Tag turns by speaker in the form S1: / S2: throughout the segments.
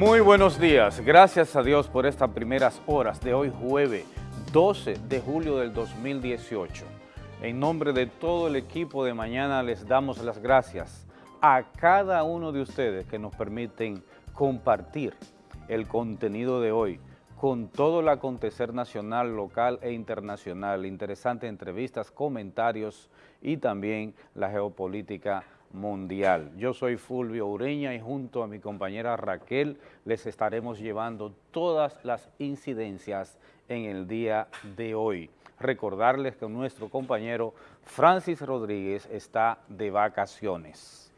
S1: Muy buenos días, gracias a Dios por estas primeras horas de hoy jueves 12 de julio del 2018. En nombre de todo el equipo de mañana les damos las gracias a cada uno de ustedes que nos permiten compartir el contenido de hoy con todo el acontecer nacional, local e internacional, interesantes entrevistas, comentarios y también la geopolítica mundial. Yo soy Fulvio Ureña y junto a mi compañera Raquel les estaremos llevando todas las incidencias en el día de hoy. Recordarles que nuestro compañero Francis Rodríguez está de vacaciones.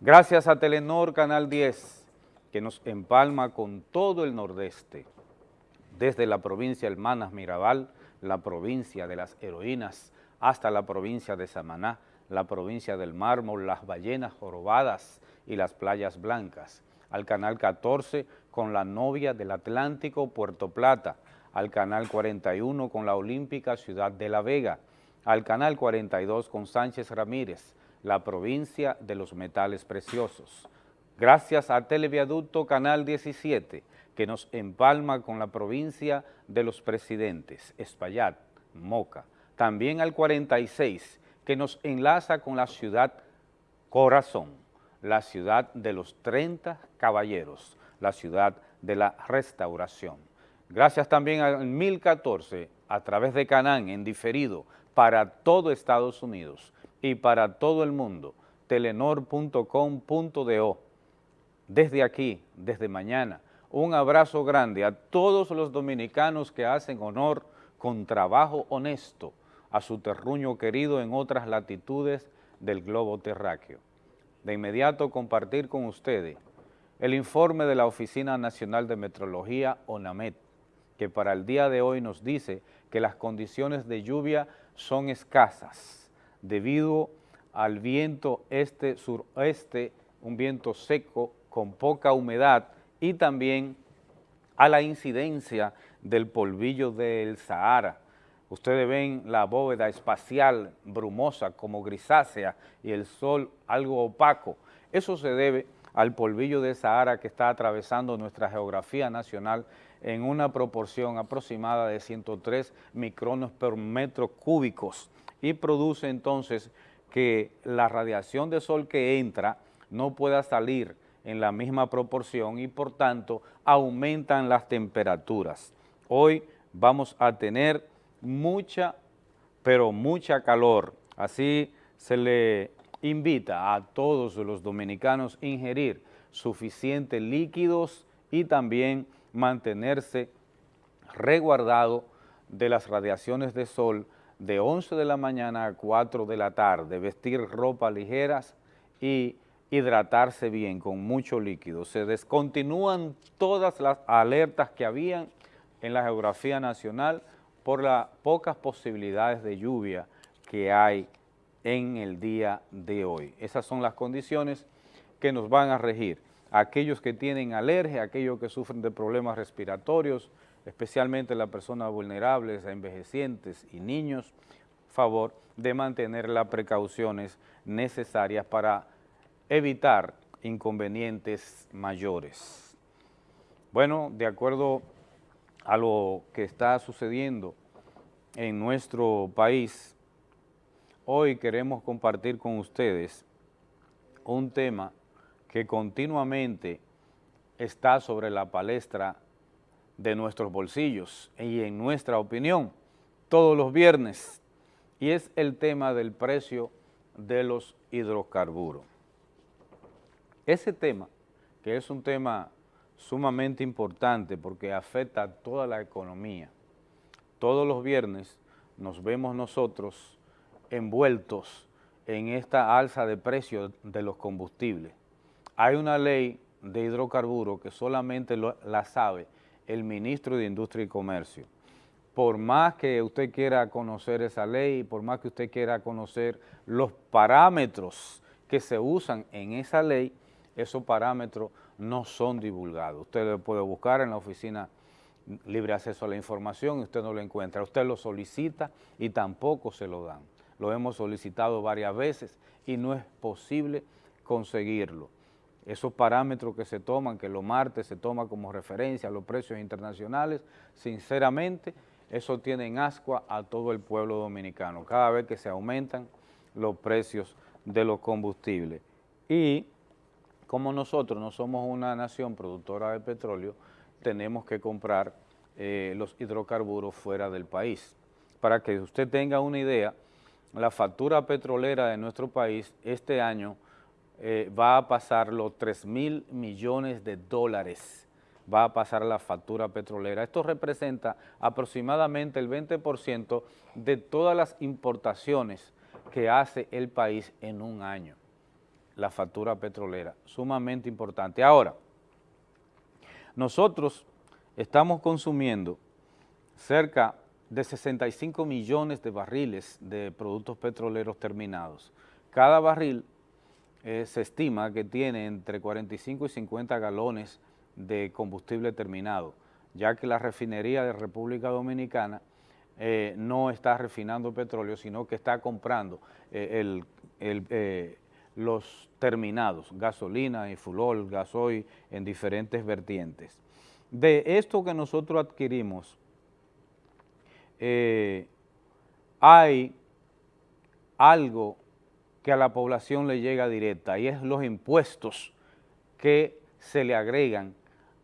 S1: Gracias a Telenor Canal 10, que nos empalma con todo el nordeste, desde la provincia Hermanas Mirabal, la provincia de las heroínas, hasta la provincia de Samaná, la provincia del Mármol, las ballenas jorobadas y las playas blancas, al Canal 14 con la novia del Atlántico Puerto Plata, al Canal 41 con la Olímpica Ciudad de La Vega, al Canal 42 con Sánchez Ramírez, la provincia de los metales preciosos. Gracias al Televiaducto Canal 17, que nos empalma con la provincia de los presidentes, Espaillat, Moca. También al 46, que nos enlaza con la ciudad corazón, la ciudad de los 30 caballeros, la ciudad de la restauración. Gracias también al 1014 a través de Canán en diferido para todo Estados Unidos y para todo el mundo, telenor.com.do. Desde aquí, desde mañana, un abrazo grande a todos los dominicanos que hacen honor con trabajo honesto a su terruño querido en otras latitudes del globo terráqueo. De inmediato compartir con ustedes el informe de la Oficina Nacional de Metrología, ONAMET, que para el día de hoy nos dice que las condiciones de lluvia son escasas debido al viento este-suroeste, un viento seco con poca humedad y también a la incidencia del polvillo del Sahara, Ustedes ven la bóveda espacial brumosa como grisácea y el sol algo opaco. Eso se debe al polvillo de Sahara que está atravesando nuestra geografía nacional en una proporción aproximada de 103 micrones por metro cúbicos y produce entonces que la radiación de sol que entra no pueda salir en la misma proporción y por tanto aumentan las temperaturas. Hoy vamos a tener mucha, pero mucha calor. Así se le invita a todos los dominicanos a ingerir suficientes líquidos y también mantenerse resguardado de las radiaciones de sol de 11 de la mañana a 4 de la tarde, vestir ropa ligeras y hidratarse bien con mucho líquido. Se descontinúan todas las alertas que habían en la geografía nacional por las pocas posibilidades de lluvia que hay en el día de hoy. Esas son las condiciones que nos van a regir. Aquellos que tienen alergia, aquellos que sufren de problemas respiratorios, especialmente las personas vulnerables, envejecientes y niños, favor de mantener las precauciones necesarias para evitar inconvenientes mayores. Bueno, de acuerdo a lo que está sucediendo en nuestro país, hoy queremos compartir con ustedes un tema que continuamente está sobre la palestra de nuestros bolsillos y en nuestra opinión todos los viernes y es el tema del precio de los hidrocarburos. Ese tema, que es un tema sumamente importante porque afecta a toda la economía. Todos los viernes nos vemos nosotros envueltos en esta alza de precios de los combustibles. Hay una ley de hidrocarburos que solamente la sabe el ministro de Industria y Comercio. Por más que usted quiera conocer esa ley, por más que usted quiera conocer los parámetros que se usan en esa ley, esos parámetros no son divulgados. Usted lo puede buscar en la oficina libre acceso a la información y usted no lo encuentra. Usted lo solicita y tampoco se lo dan. Lo hemos solicitado varias veces y no es posible conseguirlo. esos parámetros que se toman, que los martes se toma como referencia a los precios internacionales, sinceramente, eso tiene en ascua a todo el pueblo dominicano, cada vez que se aumentan los precios de los combustibles. Y como nosotros no somos una nación productora de petróleo, tenemos que comprar eh, los hidrocarburos fuera del país. Para que usted tenga una idea, la factura petrolera de nuestro país este año eh, va a pasar los 3 mil millones de dólares, va a pasar la factura petrolera. Esto representa aproximadamente el 20% de todas las importaciones que hace el país en un año, la factura petrolera, sumamente importante. Ahora, nosotros estamos consumiendo cerca de 65 millones de barriles de productos petroleros terminados. Cada barril eh, se estima que tiene entre 45 y 50 galones de combustible terminado, ya que la refinería de República Dominicana eh, no está refinando petróleo, sino que está comprando eh, los terminados, gasolina y fulol, gasoil en diferentes vertientes. De esto que nosotros adquirimos, hay algo que a la población le llega directa y es los impuestos que se le agregan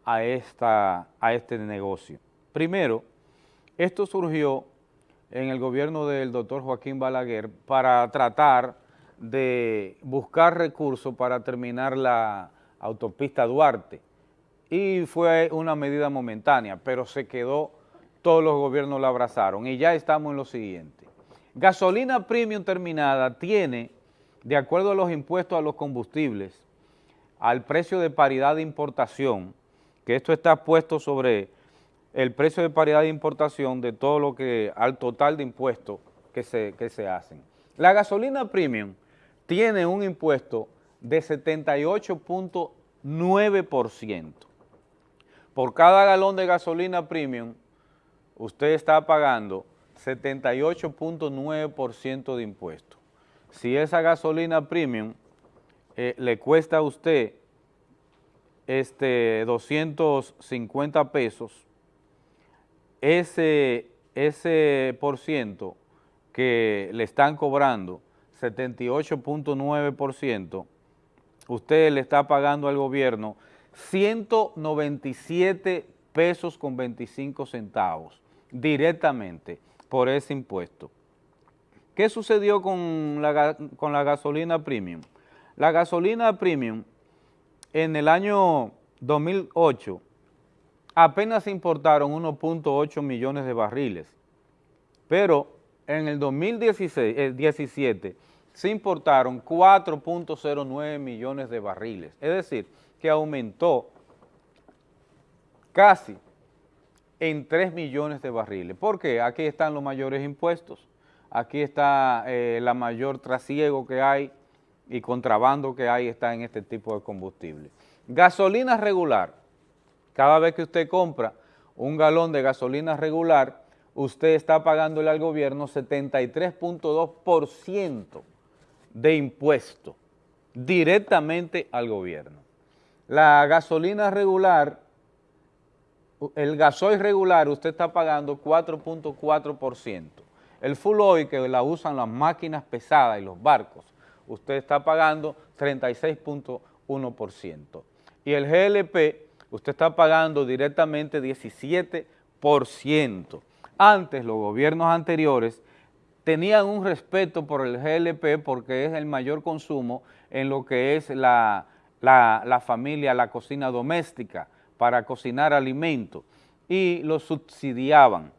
S1: a, esta, a este negocio. Primero, esto surgió en el gobierno del doctor Joaquín Balaguer para tratar de buscar recursos para terminar la autopista Duarte y fue una medida momentánea, pero se quedó, todos los gobiernos la abrazaron y ya estamos en lo siguiente. Gasolina premium terminada tiene de acuerdo a los impuestos a los combustibles, al precio de paridad de importación, que esto está puesto sobre el precio de paridad de importación de todo lo que, al total de impuestos que se, que se hacen. La gasolina premium tiene un impuesto de 78.9%. Por cada galón de gasolina premium, usted está pagando 78.9% de impuestos si esa gasolina premium eh, le cuesta a usted este 250 pesos, ese, ese por ciento que le están cobrando, 78.9%, usted le está pagando al gobierno 197 pesos con 25 centavos directamente por ese impuesto. ¿Qué sucedió con la, con la gasolina premium? La gasolina premium en el año 2008 apenas importaron 1.8 millones de barriles, pero en el 2017 eh, se importaron 4.09 millones de barriles, es decir, que aumentó casi en 3 millones de barriles. ¿Por qué? Aquí están los mayores impuestos aquí está eh, la mayor trasiego que hay y contrabando que hay está en este tipo de combustible. Gasolina regular, cada vez que usted compra un galón de gasolina regular, usted está pagándole al gobierno 73.2% de impuesto directamente al gobierno. La gasolina regular, el gasoil regular, usted está pagando 4.4%. El full oil que la usan las máquinas pesadas y los barcos, usted está pagando 36.1%. Y el GLP, usted está pagando directamente 17%. Antes, los gobiernos anteriores tenían un respeto por el GLP porque es el mayor consumo en lo que es la, la familia, la cocina doméstica, para cocinar alimentos, y lo subsidiaban.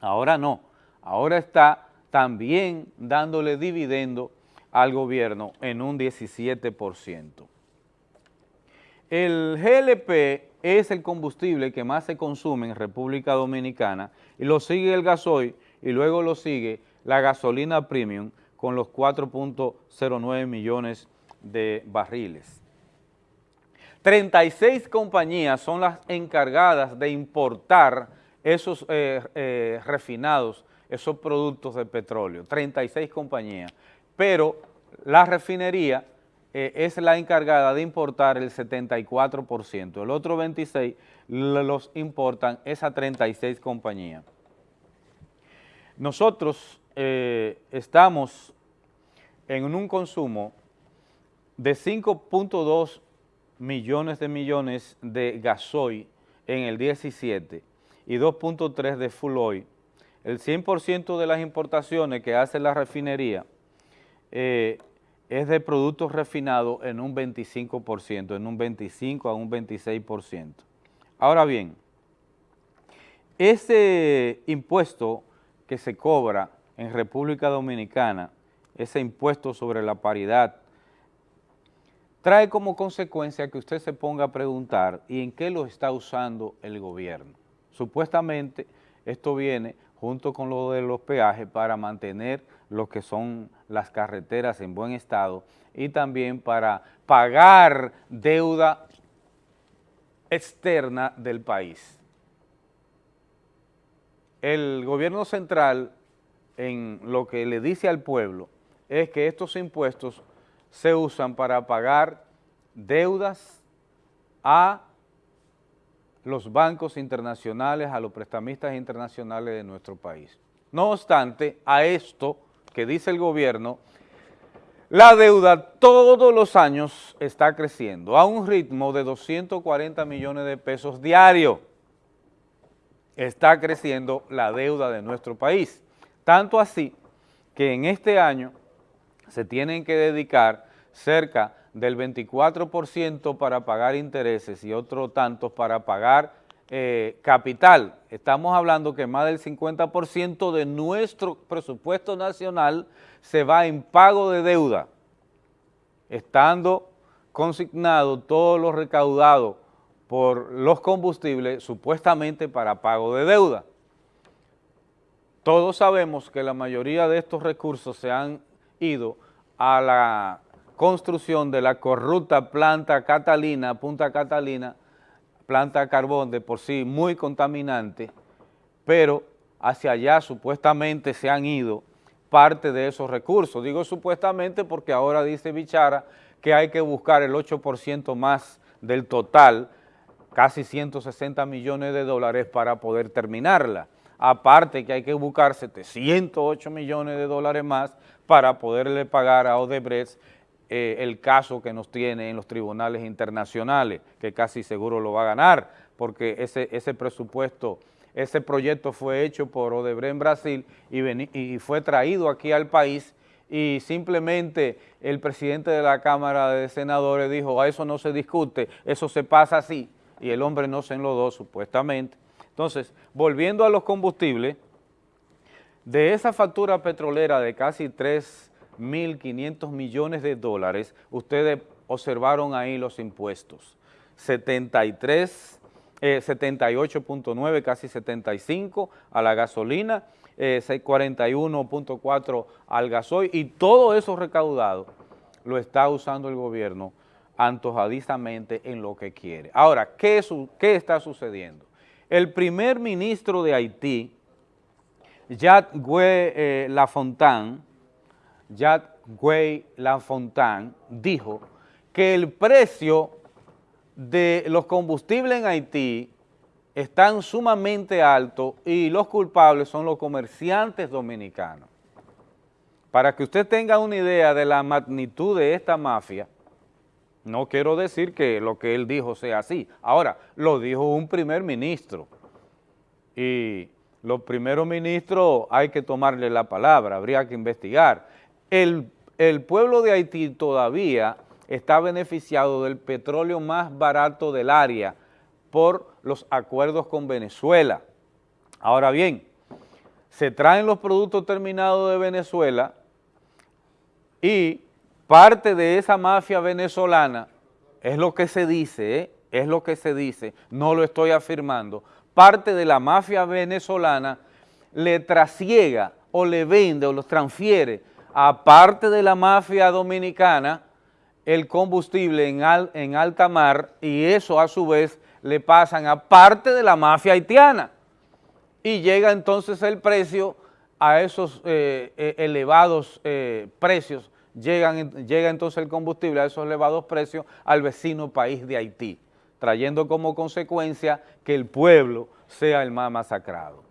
S1: Ahora no ahora está también dándole dividendo al gobierno en un 17%. El GLP es el combustible que más se consume en República Dominicana y lo sigue el gasoil y luego lo sigue la gasolina premium con los 4.09 millones de barriles. 36 compañías son las encargadas de importar esos eh, eh, refinados esos productos de petróleo, 36 compañías, pero la refinería eh, es la encargada de importar el 74%, el otro 26% los importan esas 36 compañías. Nosotros eh, estamos en un consumo de 5.2 millones de millones de gasoil en el 17 y 2.3 de full oil. El 100% de las importaciones que hace la refinería eh, es de productos refinados en un 25%, en un 25 a un 26%. Ahora bien, ese impuesto que se cobra en República Dominicana, ese impuesto sobre la paridad, trae como consecuencia que usted se ponga a preguntar ¿y en qué lo está usando el gobierno? Supuestamente esto viene junto con lo de los peajes para mantener lo que son las carreteras en buen estado y también para pagar deuda externa del país el gobierno central en lo que le dice al pueblo es que estos impuestos se usan para pagar deudas a los bancos internacionales, a los prestamistas internacionales de nuestro país. No obstante, a esto que dice el gobierno, la deuda todos los años está creciendo a un ritmo de 240 millones de pesos diarios está creciendo la deuda de nuestro país. Tanto así que en este año se tienen que dedicar cerca del 24% para pagar intereses y otro tanto para pagar eh, capital. Estamos hablando que más del 50% de nuestro presupuesto nacional se va en pago de deuda, estando consignado todo lo recaudado por los combustibles supuestamente para pago de deuda. Todos sabemos que la mayoría de estos recursos se han ido a la construcción de la corrupta planta Catalina, Punta Catalina, planta carbón de por sí muy contaminante, pero hacia allá supuestamente se han ido parte de esos recursos. Digo supuestamente porque ahora dice Bichara que hay que buscar el 8% más del total casi 160 millones de dólares para poder terminarla. Aparte que hay que buscar 708 millones de dólares más para poderle pagar a Odebrecht eh, el caso que nos tiene en los tribunales internacionales, que casi seguro lo va a ganar, porque ese, ese presupuesto, ese proyecto fue hecho por Odebrecht en Brasil y, y fue traído aquí al país y simplemente el presidente de la Cámara de Senadores dijo, a eso no se discute, eso se pasa así, y el hombre no se enlodó supuestamente. Entonces, volviendo a los combustibles, de esa factura petrolera de casi 3.500 millones de dólares, ustedes observaron ahí los impuestos, 73, 78.9, eh, casi 75 a la gasolina, 41.4 eh, al gasoil y todo eso recaudado lo está usando el gobierno antojadizamente en lo que quiere. Ahora, ¿qué, ¿qué, está sucediendo? El primer ministro de Haití, Jacques eh, Lafontaine, dijo que el precio de los combustibles en Haití están sumamente altos y los culpables son los comerciantes dominicanos. Para que usted tenga una idea de la magnitud de esta mafia, no quiero decir que lo que él dijo sea así. Ahora, lo dijo un primer ministro. Y los primeros ministros hay que tomarle la palabra, habría que investigar. El, pueblo de Haití todavía está beneficiado del petróleo más barato del área por los acuerdos con Venezuela. Ahora bien, se traen los productos terminados de Venezuela y parte de esa mafia venezolana, es lo que se dice, ¿eh? es lo que se dice, no lo estoy afirmando, parte de la mafia venezolana le trasiega o le vende o los transfiere a parte de la mafia dominicana el combustible en, en alta mar y eso a su vez le pasan a parte de la mafia haitiana. Y llega entonces el precio a esos eh, eh, elevados precios llegan, llega entonces el combustible a esos elevados precios al vecino país de Haití, trayendo como consecuencia que el pueblo sea el más masacrado.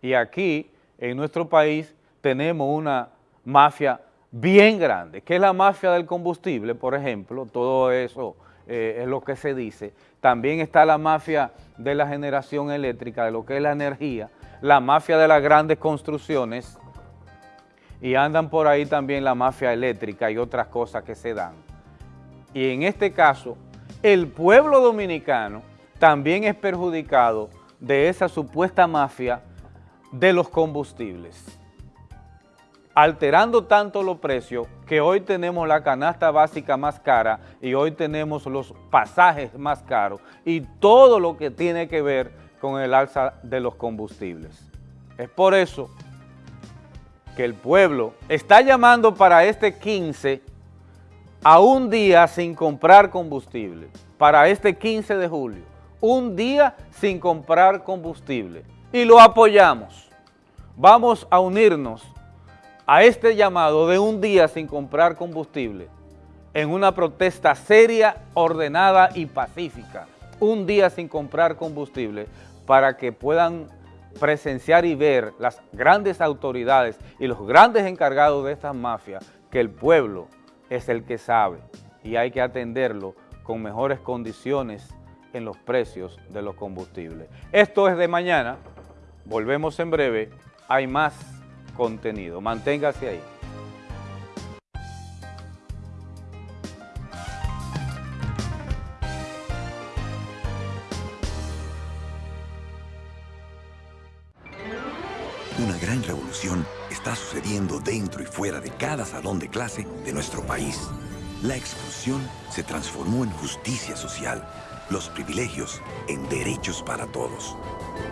S1: Y aquí, en nuestro país, tenemos una mafia bien grande, que es la mafia del combustible, por ejemplo, todo eso eh, es lo que se dice. También está la mafia de la generación eléctrica, de lo que es la energía, la mafia de las grandes construcciones, y andan por ahí también la mafia eléctrica y otras cosas que se dan. Y en este caso, el pueblo dominicano también es perjudicado de esa supuesta mafia de los combustibles, alterando tanto los precios que hoy tenemos la canasta básica más cara y hoy tenemos los pasajes más caros y todo lo que tiene que ver con el alza de los combustibles. Es por eso que el pueblo está llamando para este 15 a un día sin comprar combustible, para este 15 de julio, un día sin comprar combustible y lo apoyamos. Vamos a unirnos a este llamado de un día sin comprar combustible en una protesta seria, ordenada y pacífica. Un día sin comprar combustible para que puedan presenciar y ver las grandes autoridades y los grandes encargados de estas mafias que el pueblo es el que sabe y hay que atenderlo con mejores condiciones en los precios de los combustibles. Esto es de mañana, volvemos en breve, hay más contenido, manténgase ahí.
S2: Gran revolución está sucediendo dentro y fuera de cada salón de clase de nuestro país. La exclusión se transformó en justicia social, los privilegios en derechos para todos.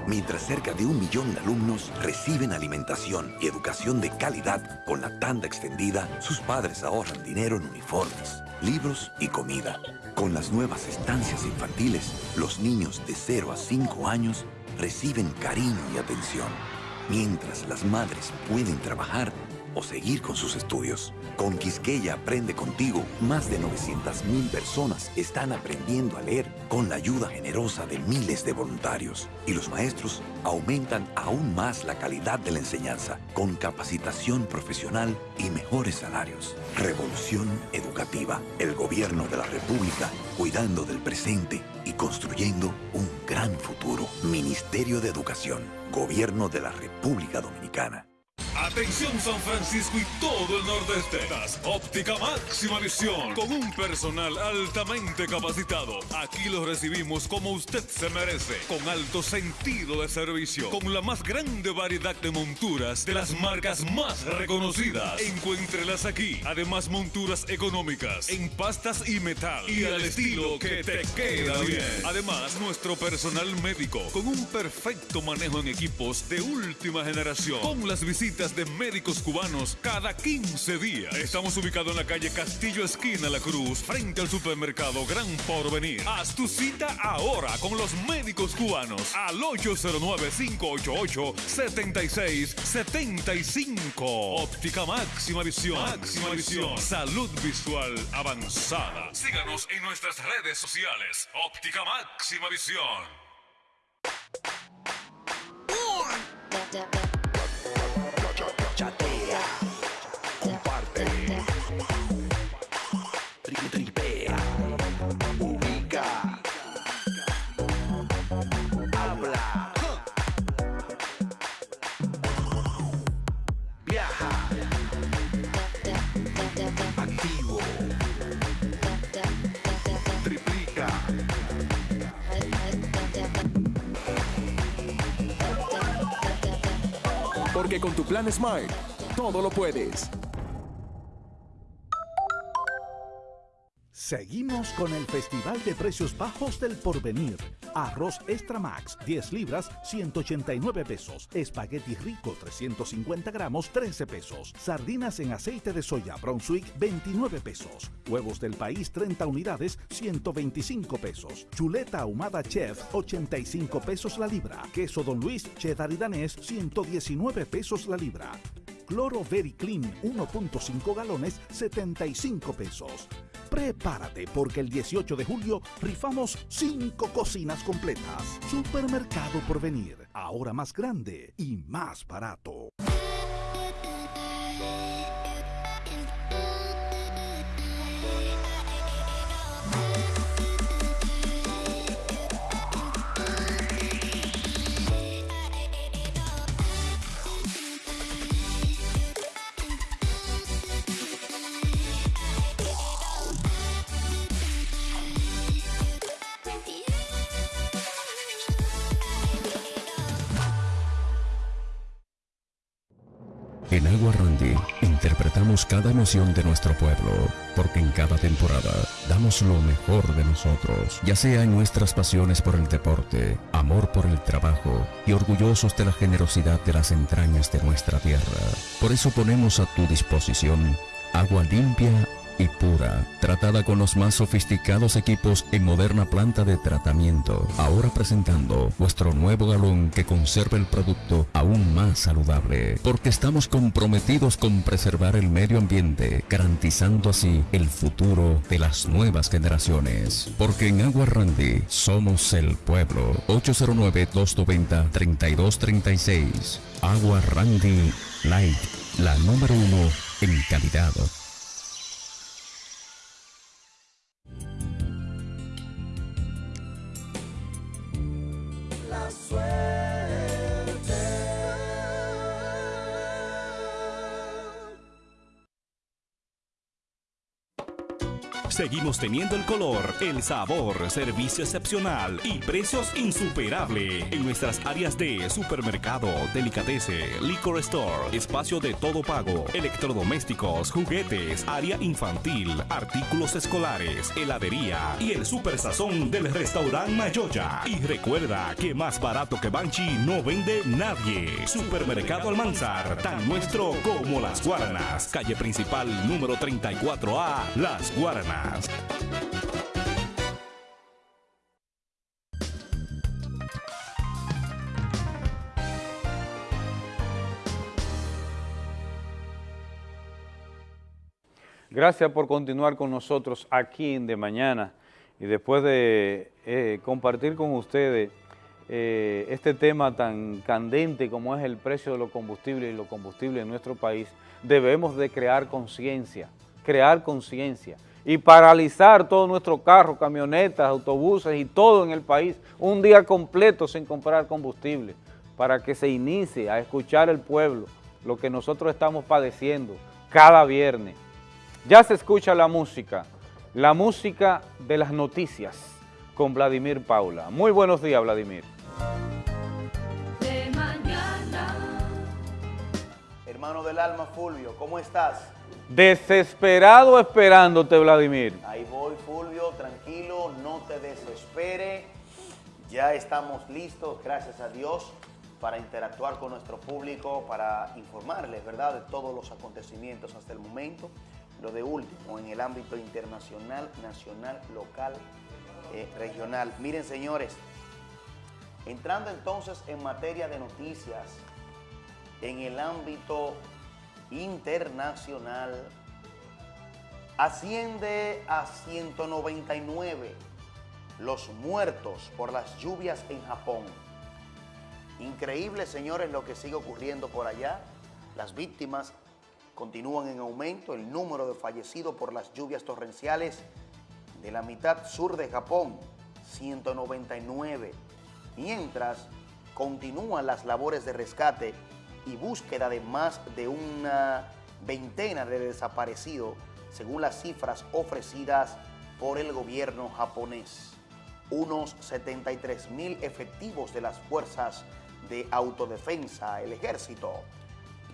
S2: Mientras cerca de un millón de alumnos reciben alimentación y educación de calidad con la tanda extendida, sus padres ahorran dinero en uniformes, libros y comida. Con las nuevas estancias infantiles, los niños de 0 a 5 años reciben cariño y atención mientras las madres pueden trabajar o seguir con sus estudios. Con Quisqueya Aprende Contigo, más de 900.000 personas están aprendiendo a leer con la ayuda generosa de miles de voluntarios. Y los maestros aumentan aún más la calidad de la enseñanza con capacitación profesional y mejores salarios. Revolución Educativa. El gobierno de la República cuidando del presente y construyendo un gran futuro. Ministerio de Educación. Gobierno de la República Dominicana.
S3: Atención San Francisco y todo el nordeste. Óptica máxima visión con un personal altamente capacitado. Aquí lo recibimos como usted se merece, con alto sentido de servicio, con la más grande variedad de monturas de las marcas más reconocidas. Encuéntrelas aquí. Además monturas económicas en pastas y metal y al estilo que te queda bien. Además nuestro personal médico con un perfecto manejo en equipos de última generación. Con las visitas de médicos cubanos cada 15 días. Estamos ubicados en la calle Castillo Esquina La Cruz, frente al supermercado Gran Porvenir. Haz tu cita ahora con los médicos cubanos al 809-588-7675. Óptica máxima visión. Máxima visión. Salud visual avanzada. Síganos en nuestras redes sociales. Óptica máxima visión.
S4: Porque con tu plan Smart, todo lo puedes.
S5: Seguimos con el Festival de Precios Bajos del Porvenir. Arroz Extra Max, 10 libras, 189 pesos. Espagueti rico, 350 gramos, 13 pesos. Sardinas en aceite de soya Brunswick, 29 pesos. Huevos del país, 30 unidades, 125 pesos. Chuleta ahumada chef, 85 pesos la libra. Queso Don Luis, cheddar y danés, 119 pesos la libra.
S6: Cloro Very Clean 1.5 galones 75 pesos. Prepárate porque el 18 de julio rifamos 5 cocinas completas. Supermercado por venir, ahora más grande y más barato.
S7: En Agua Randy interpretamos cada emoción de nuestro pueblo, porque en cada temporada damos lo mejor de nosotros, ya sea en nuestras pasiones por el deporte, amor por el trabajo y orgullosos de la generosidad de las entrañas de nuestra tierra. Por eso ponemos a tu disposición agua limpia y pura, tratada con los más sofisticados equipos en moderna planta de tratamiento. Ahora presentando nuestro nuevo galón que conserva el producto aún más saludable, porque estamos comprometidos con preservar el medio ambiente, garantizando así el futuro de las nuevas generaciones. Porque en Agua Randy somos el pueblo. 809-290-3236. Agua Randy Light, la número uno en calidad. swear.
S8: Seguimos teniendo el color, el sabor, servicio excepcional y precios insuperables en nuestras áreas de supermercado, delicatese, liquor store, espacio de todo pago, electrodomésticos, juguetes, área infantil, artículos escolares, heladería y el super sazón del restaurante Mayoya. Y recuerda que más barato que Banchi no vende nadie. Supermercado Almanzar, tan nuestro como Las Guaranas. Calle principal número 34A, Las Guaranas.
S1: Gracias por continuar con nosotros aquí en De Mañana y después de eh, compartir con ustedes eh, este tema tan candente como es el precio de los combustibles y los combustibles en nuestro país, debemos de crear conciencia, crear conciencia y paralizar todos nuestros carros, camionetas, autobuses y todo en el país, un día completo sin comprar combustible, para que se inicie a escuchar el pueblo lo que nosotros estamos padeciendo cada viernes. Ya se escucha la música, la música de las noticias con Vladimir Paula. Muy buenos días, Vladimir.
S9: De mañana.
S10: Hermano del alma, Fulvio, ¿cómo estás?
S1: Desesperado esperándote, Vladimir.
S10: Ahí voy, Fulvio, tranquilo, no te desespere. Ya estamos listos, gracias a Dios, para interactuar con nuestro público, para informarles, ¿verdad?, de todos los acontecimientos hasta el momento. Lo de último, en el ámbito internacional, nacional, local, eh, regional. Miren, señores, entrando entonces en materia de noticias, en el ámbito internacional asciende a 199 los muertos por las lluvias en Japón. Increíble, señores, lo que sigue ocurriendo por allá. Las víctimas continúan en aumento. El número de fallecidos por las lluvias torrenciales de la mitad sur de Japón, 199. Mientras continúan las labores de rescate y búsqueda de más de una veintena de desaparecidos, según las cifras ofrecidas por el gobierno japonés. Unos 73 mil efectivos de las fuerzas de autodefensa, el ejército,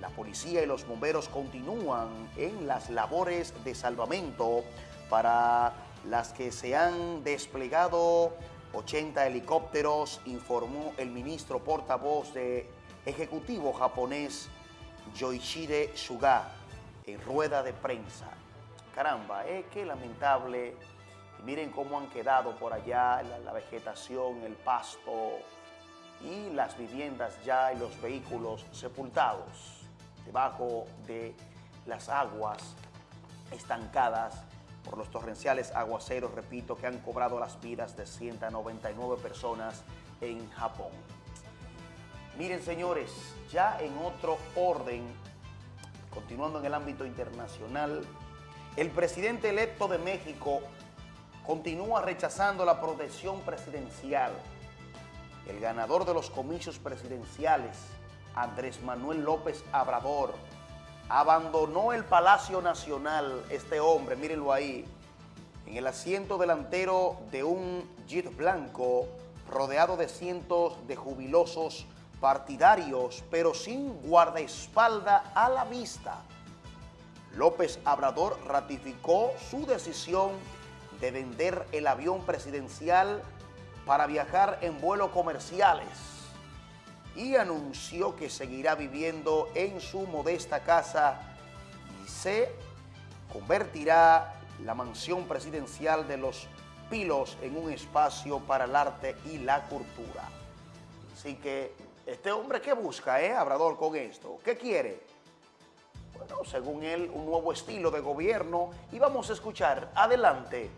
S10: la policía y los bomberos continúan en las labores de salvamento para las que se han desplegado 80 helicópteros, informó el ministro portavoz de ejecutivo japonés Yoichide Suga en rueda de prensa. Caramba, eh, qué lamentable. miren cómo han quedado por allá la vegetación, el pasto y las viviendas ya y los vehículos sepultados. debajo de las aguas estancadas por los torrenciales aguaceros, repito, que han cobrado las vidas de 199 personas en Japón. Miren, señores, ya en otro orden, continuando en el ámbito internacional, el presidente electo de México continúa rechazando la protección presidencial. El ganador de los comicios presidenciales, Andrés Manuel López Abrador, abandonó el Palacio Nacional, este hombre, mírenlo ahí, en el asiento delantero de un Jeep blanco, rodeado de cientos de jubilosos partidarios, pero sin guardaespalda a la vista. López Abrador ratificó su decisión de vender el avión presidencial para viajar en vuelos comerciales y anunció que seguirá viviendo en su modesta casa y se convertirá la mansión presidencial de los Pilos en un espacio para el arte y la cultura. Así que este hombre, ¿qué busca, eh, Abrador, con esto? ¿Qué quiere? Bueno, según él, un nuevo estilo de gobierno y vamos a escuchar. Adelante.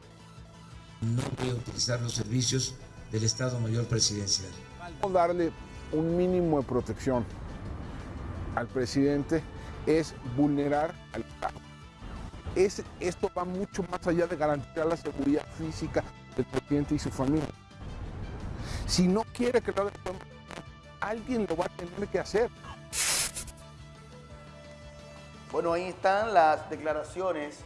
S9: No voy a utilizar los servicios del Estado Mayor Presidencial.
S11: Darle un mínimo de protección al presidente es vulnerar al Estado. Es, esto va mucho más allá de garantizar la seguridad física del presidente y su familia. Si no quiere que lo alguien lo va a tener que hacer.
S10: Bueno, ahí están las declaraciones,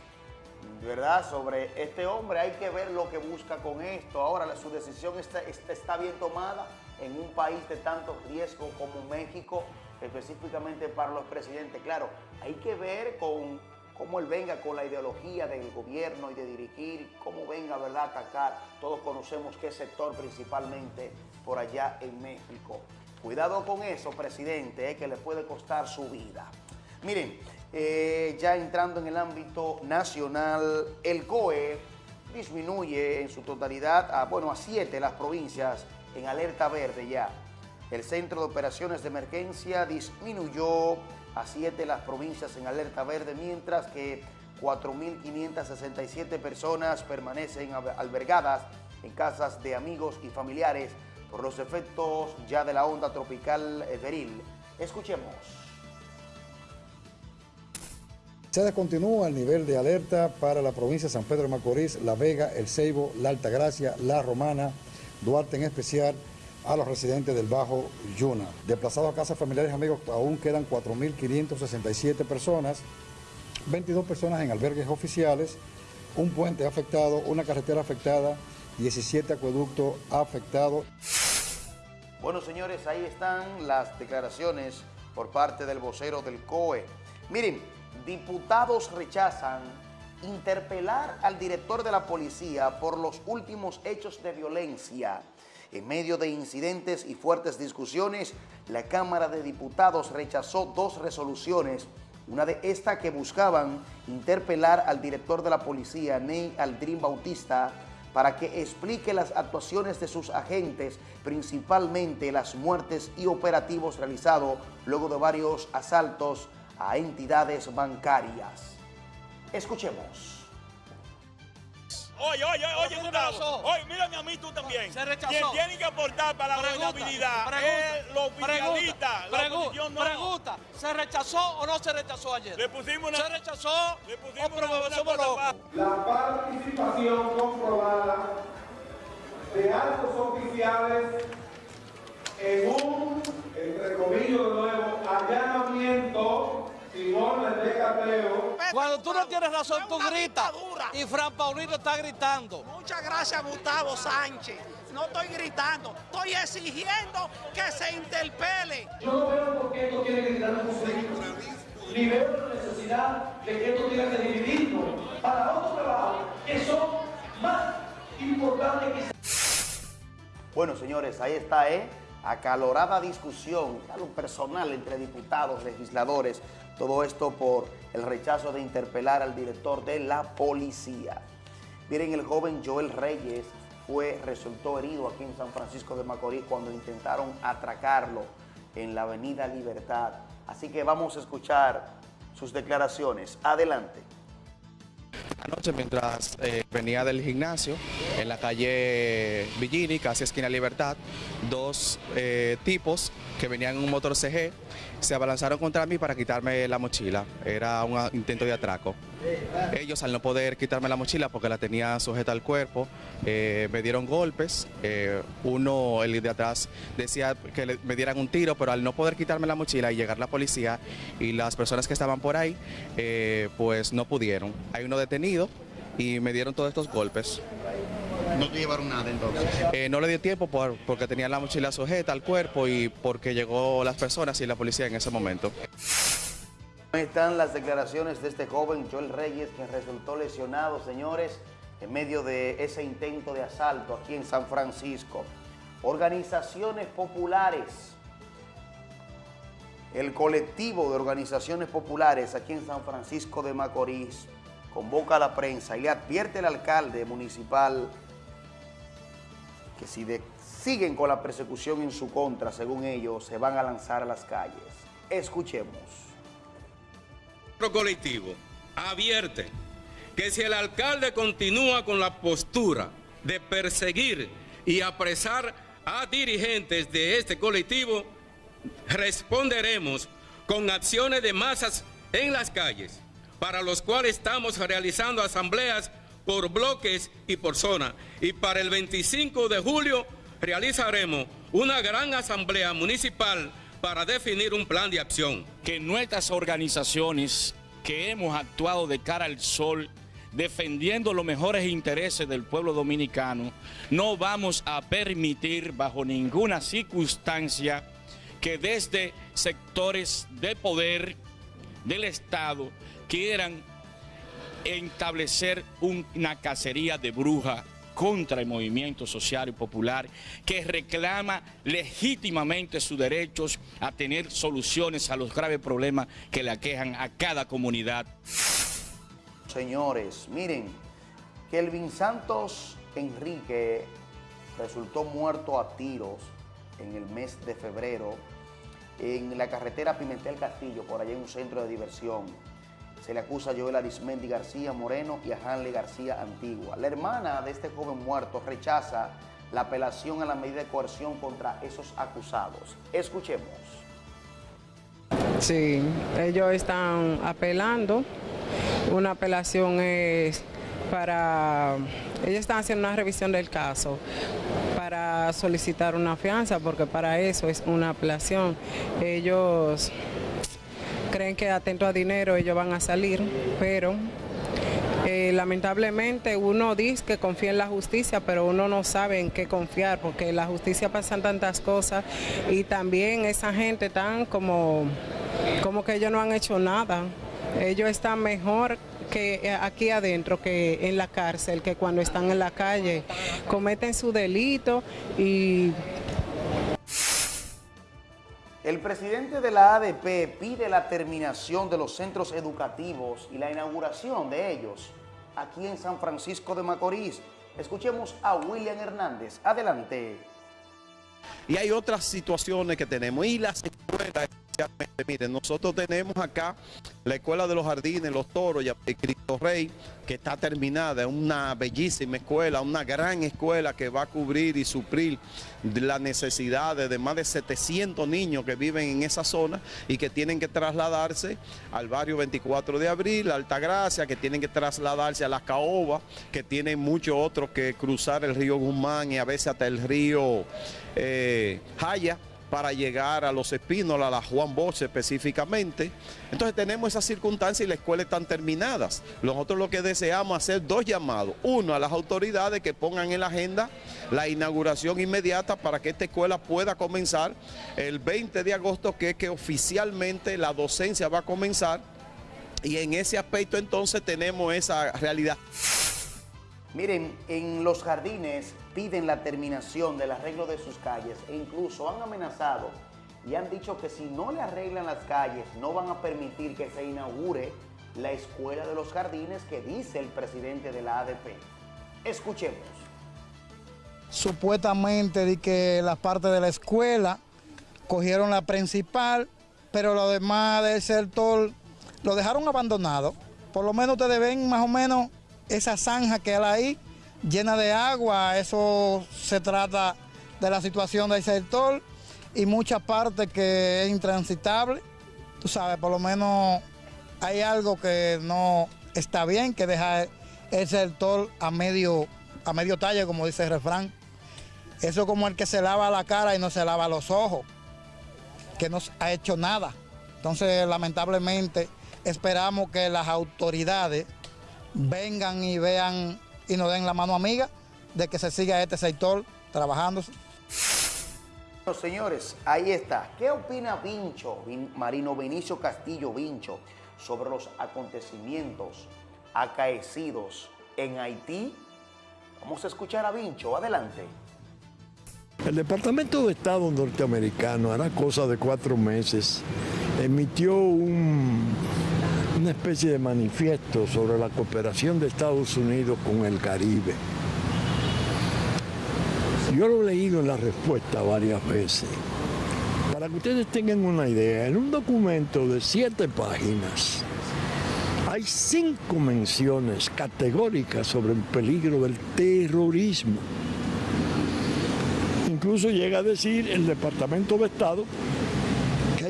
S10: ¿verdad?, sobre este hombre. Hay que ver lo que busca con esto. Ahora, su decisión está, está bien tomada en un país de tanto riesgo como México, específicamente para los presidentes. Claro, hay que ver con cómo él venga con la ideología del gobierno y de dirigir, cómo venga, ¿verdad?, a atacar. Todos conocemos qué sector principalmente por allá en México. Cuidado con eso, presidente, eh, que le puede costar su vida. Miren, eh, ya entrando en el ámbito nacional, el COE disminuye en su totalidad a, bueno, a siete las provincias en alerta verde ya. El Centro de Operaciones de Emergencia disminuyó a siete las provincias en alerta verde, mientras que 4.567 personas permanecen albergadas en casas de amigos y familiares por los efectos ya de la onda tropical Everil. Escuchemos.
S12: Se continúa el nivel de alerta para la provincia de San Pedro de Macorís, La Vega, El Ceibo, La Altagracia, La Romana, Duarte en especial, a los residentes del Bajo Yuna. Desplazados a casas familiares amigos, aún quedan 4.567 personas, 22 personas en albergues oficiales, un puente afectado, una carretera afectada, 17 acueductos afectados.
S10: Bueno, señores, ahí están las declaraciones por parte del vocero del COE. Miren, diputados rechazan interpelar al director de la policía por los últimos hechos de violencia. En medio de incidentes y fuertes discusiones, la Cámara de Diputados rechazó dos resoluciones, una de estas que buscaban interpelar al director de la policía, Ney Aldrin Bautista, para que explique las actuaciones de sus agentes, principalmente las muertes y operativos realizados luego de varios asaltos a entidades bancarias. Escuchemos.
S13: Oye, oye, oye, Gustavo. Oye, mírame a mí tú también. Se rechazó. Quien tiene que aportar para la gobernabilidad es los oficialistas. Oposición no. Pregunta, ¿se rechazó o no se rechazó ayer? Le pusimos una... ¿Se rechazó le pusimos o una,
S14: La participación comprobada de altos oficiales en un, entre comillas de nuevo, allanamiento
S13: cuando tú no tienes razón, tú gritas. Y Fran Paulino está gritando.
S15: Muchas gracias, Gustavo Sánchez. No estoy gritando, estoy exigiendo que se interpele.
S14: Yo no veo por qué esto tiene que gritar un conflicto. Ni veo la necesidad de que esto tenga que dividirnos para otros trabajos que son más importantes que...
S10: Bueno, señores, ahí está, ¿eh? Acalorada discusión, algo personal entre diputados, legisladores, todo esto por el rechazo de interpelar al director de la policía. Miren, el joven Joel Reyes fue, resultó herido aquí en San Francisco de Macorís cuando intentaron atracarlo en la avenida Libertad. Así que vamos a escuchar sus declaraciones. Adelante.
S16: Anoche mientras eh, venía del gimnasio en la calle Villini, casi esquina Libertad, dos eh, tipos que venían en un motor CG se abalanzaron contra mí para quitarme la mochila. Era un intento de atraco. Ellos al no poder quitarme la mochila porque la tenía sujeta al cuerpo, eh, me dieron golpes. uno, el de atrás, decía que me dieran un tiro, pero al no poder quitarme la mochila y llegar la policía y las personas que estaban por ahí, pues no pudieron. Hay uno detenido y me dieron todos estos golpes.
S17: ¿No te llevaron nada entonces?
S16: Eh, no le di tiempo porque tenía la mochila sujeta al cuerpo y porque llegó las personas y la policía en ese momento.
S10: Están las declaraciones de este joven Joel Reyes, que resultó lesionado, señores, en medio de ese intento de asalto aquí en San Francisco. Organizaciones populares. El colectivo de organizaciones populares aquí en San Francisco de Macorís convoca a la prensa y le advierte al alcalde municipal que si siguen con la persecución en su contra, según ellos, se van a lanzar a las calles. Escuchemos.
S18: Nuestro colectivo advierte que si el alcalde continúa con la postura de perseguir y apresar a dirigentes de este colectivo, responderemos con acciones de masas en las calles para los cuales estamos realizando asambleas por bloques y por zona. Y para el 25 de julio realizaremos una gran asamblea municipal para definir un plan de acción.
S19: Que nuestras organizaciones que hemos actuado de cara al sol, defendiendo los mejores intereses del pueblo dominicano, no vamos a permitir bajo ninguna circunstancia que desde sectores de poder del Estado quieran establecer una cacería de bruja contra el movimiento social y popular que reclama legítimamente sus derechos a tener soluciones a los graves problemas que le aquejan a cada comunidad.
S10: Señores, miren, Kelvin Santos Enrique resultó muerto a tiros en el mes de febrero en la carretera Pimentel Castillo, por allá en un centro de diversión. Se le acusa a Joel Arismendi García Moreno y a Hanley García Antigua. La hermana de este joven muerto rechaza la apelación a la medida de coerción contra esos acusados. Escuchemos.
S20: Sí, ellos están apelando. Una apelación es para... Ellos están haciendo una revisión del caso para solicitar una fianza, porque para eso es una apelación. Ellos creen que atento a dinero ellos van a salir, pero eh, lamentablemente uno dice que confía en la justicia, pero uno no sabe en qué confiar, porque en la justicia pasan tantas cosas y también esa gente tan como, como que ellos no han hecho nada. Ellos están mejor que eh, aquí adentro que en la cárcel, que cuando están en la calle cometen su delito y
S10: el presidente de la ADP pide la terminación de los centros educativos y la inauguración de ellos aquí en San Francisco de Macorís. Escuchemos a William Hernández. Adelante.
S21: Y hay otras situaciones que tenemos. Y las Miren, nosotros tenemos acá la Escuela de los Jardines, Los Toros y Cristo Rey, que está terminada, es una bellísima escuela, una gran escuela que va a cubrir y suplir las necesidades de más de 700 niños que viven en esa zona y que tienen que trasladarse al barrio 24 de abril, Altagracia, que tienen que trasladarse a la Caoba, que tienen muchos otros que cruzar el río Guzmán y a veces hasta el río eh, Jaya para llegar a los Espínola, a la Juan Bosch específicamente. Entonces tenemos esas circunstancias y las escuelas están terminadas. Nosotros lo que deseamos es hacer dos llamados. Uno, a las autoridades que pongan en la agenda la inauguración inmediata para que esta escuela pueda comenzar el 20 de agosto, que es que oficialmente la docencia va a comenzar. Y en ese aspecto entonces tenemos esa realidad.
S10: Miren, en los jardines piden la terminación del arreglo de sus calles e incluso han amenazado y han dicho que si no le arreglan las calles no van a permitir que se inaugure la escuela de los jardines que dice el presidente de la ADP. Escuchemos.
S22: Supuestamente de que la parte de la escuela cogieron la principal pero lo demás del sector lo dejaron abandonado. Por lo menos ustedes ven más o menos esa zanja que hay ahí, llena de agua, eso se trata de la situación del sector y mucha parte que es intransitable. Tú sabes, por lo menos hay algo que no está bien, que deja el sector a medio, a medio talle, como dice el refrán. Eso como el que se lava la cara y no se lava los ojos, que no ha hecho nada. Entonces, lamentablemente, esperamos que las autoridades vengan y vean y nos den la mano amiga de que se siga este sector trabajando.
S10: Bueno, señores, ahí está. ¿Qué opina Vincho, Marino Benicio Castillo Vincho, sobre los acontecimientos acaecidos en Haití? Vamos a escuchar a Vincho. Adelante.
S23: El Departamento de Estado norteamericano, hará cosa de cuatro meses, emitió un, una especie de manifiesto sobre la cooperación de Estados Unidos con el Caribe. Yo lo he leído en la respuesta varias veces. Para que ustedes tengan una idea, en un documento de siete páginas hay cinco menciones categóricas sobre el peligro del terrorismo incluso llega a decir el Departamento de Estado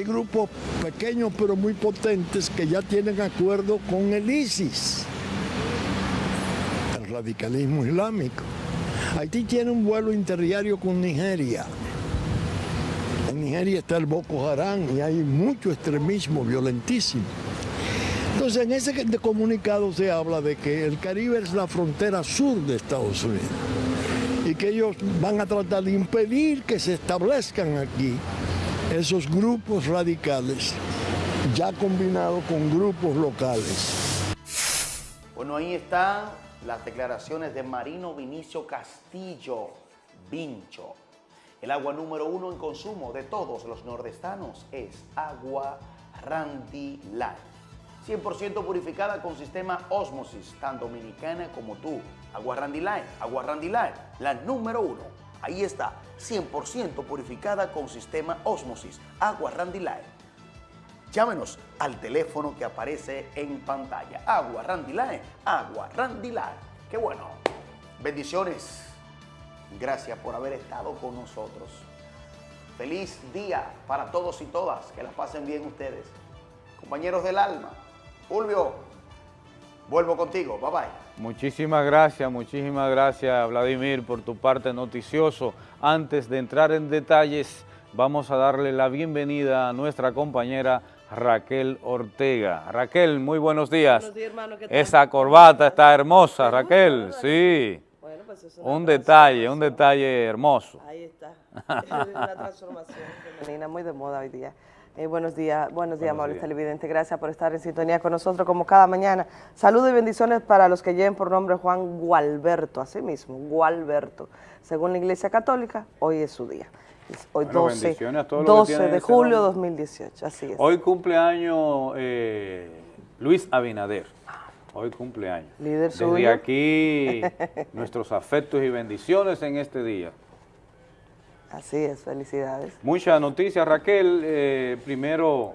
S23: hay grupos pequeños pero muy potentes que ya tienen acuerdo con el ISIS, el radicalismo islámico. Haití tiene un vuelo interdiario con Nigeria. En Nigeria está el Boko Haram y hay mucho extremismo violentísimo. Entonces, en ese comunicado se habla de que el Caribe es la frontera sur de Estados Unidos y que ellos van a tratar de impedir que se establezcan aquí esos grupos radicales ya combinados con grupos locales.
S10: Bueno, ahí están las declaraciones de Marino Vinicio Castillo Vincho. El agua número uno en consumo de todos los nordestanos es agua Randy Light. 100% purificada con sistema Osmosis, tan dominicana como tú. Agua Randy Line, agua Randy Line, la número uno. Ahí está, 100% purificada con sistema Osmosis, agua Randy Line. Llámenos al teléfono que aparece en pantalla. Agua Randy agua Randy Line. Qué bueno. Bendiciones. Gracias por haber estado con nosotros. Feliz día para todos y todas. Que la pasen bien ustedes. Compañeros del alma, Fulvio, vuelvo contigo. Bye bye.
S1: Muchísimas gracias, muchísimas gracias Vladimir por tu parte noticioso. Antes de entrar en detalles, vamos a darle la bienvenida a nuestra compañera Raquel Ortega. Raquel, muy buenos días. Buenos días, hermano. ¿qué tal? Esa corbata está hermosa, Raquel, sí. Bueno, pues es un detalle, un detalle hermoso.
S24: Ahí está, la transformación femenina, muy de moda hoy día. Eh, buenos días, buenos días, amables televidentes. Gracias por estar en sintonía con nosotros como cada mañana. Saludos y bendiciones para los que lleven por nombre Juan Gualberto, así mismo, Gualberto. Según la Iglesia Católica, hoy es su día. hoy 12, 12 de julio de 2018, así es.
S1: Hoy cumpleaños eh, Luis Abinader. Hoy cumpleaños.
S24: Líder
S1: Desde aquí, nuestros afectos y bendiciones en este día.
S24: Así es, felicidades.
S1: Muchas noticias, Raquel. Eh, primero,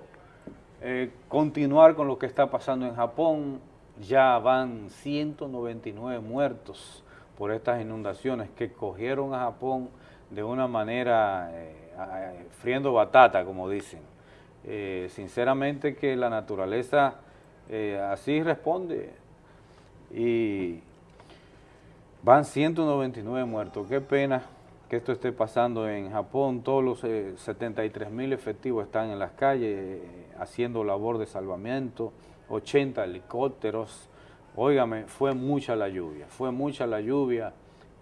S1: eh, continuar con lo que está pasando en Japón. Ya van 199 muertos por estas inundaciones que cogieron a Japón de una manera eh, friendo batata, como dicen. sinceramente que la naturaleza así responde y van 199 muertos. Qué pena que esto esté pasando en Japón. Todos los 73 eh, mil efectivos están en las calles eh, haciendo labor de salvamiento, 80 helicópteros. Óigame, fue mucha la lluvia, fue mucha la lluvia,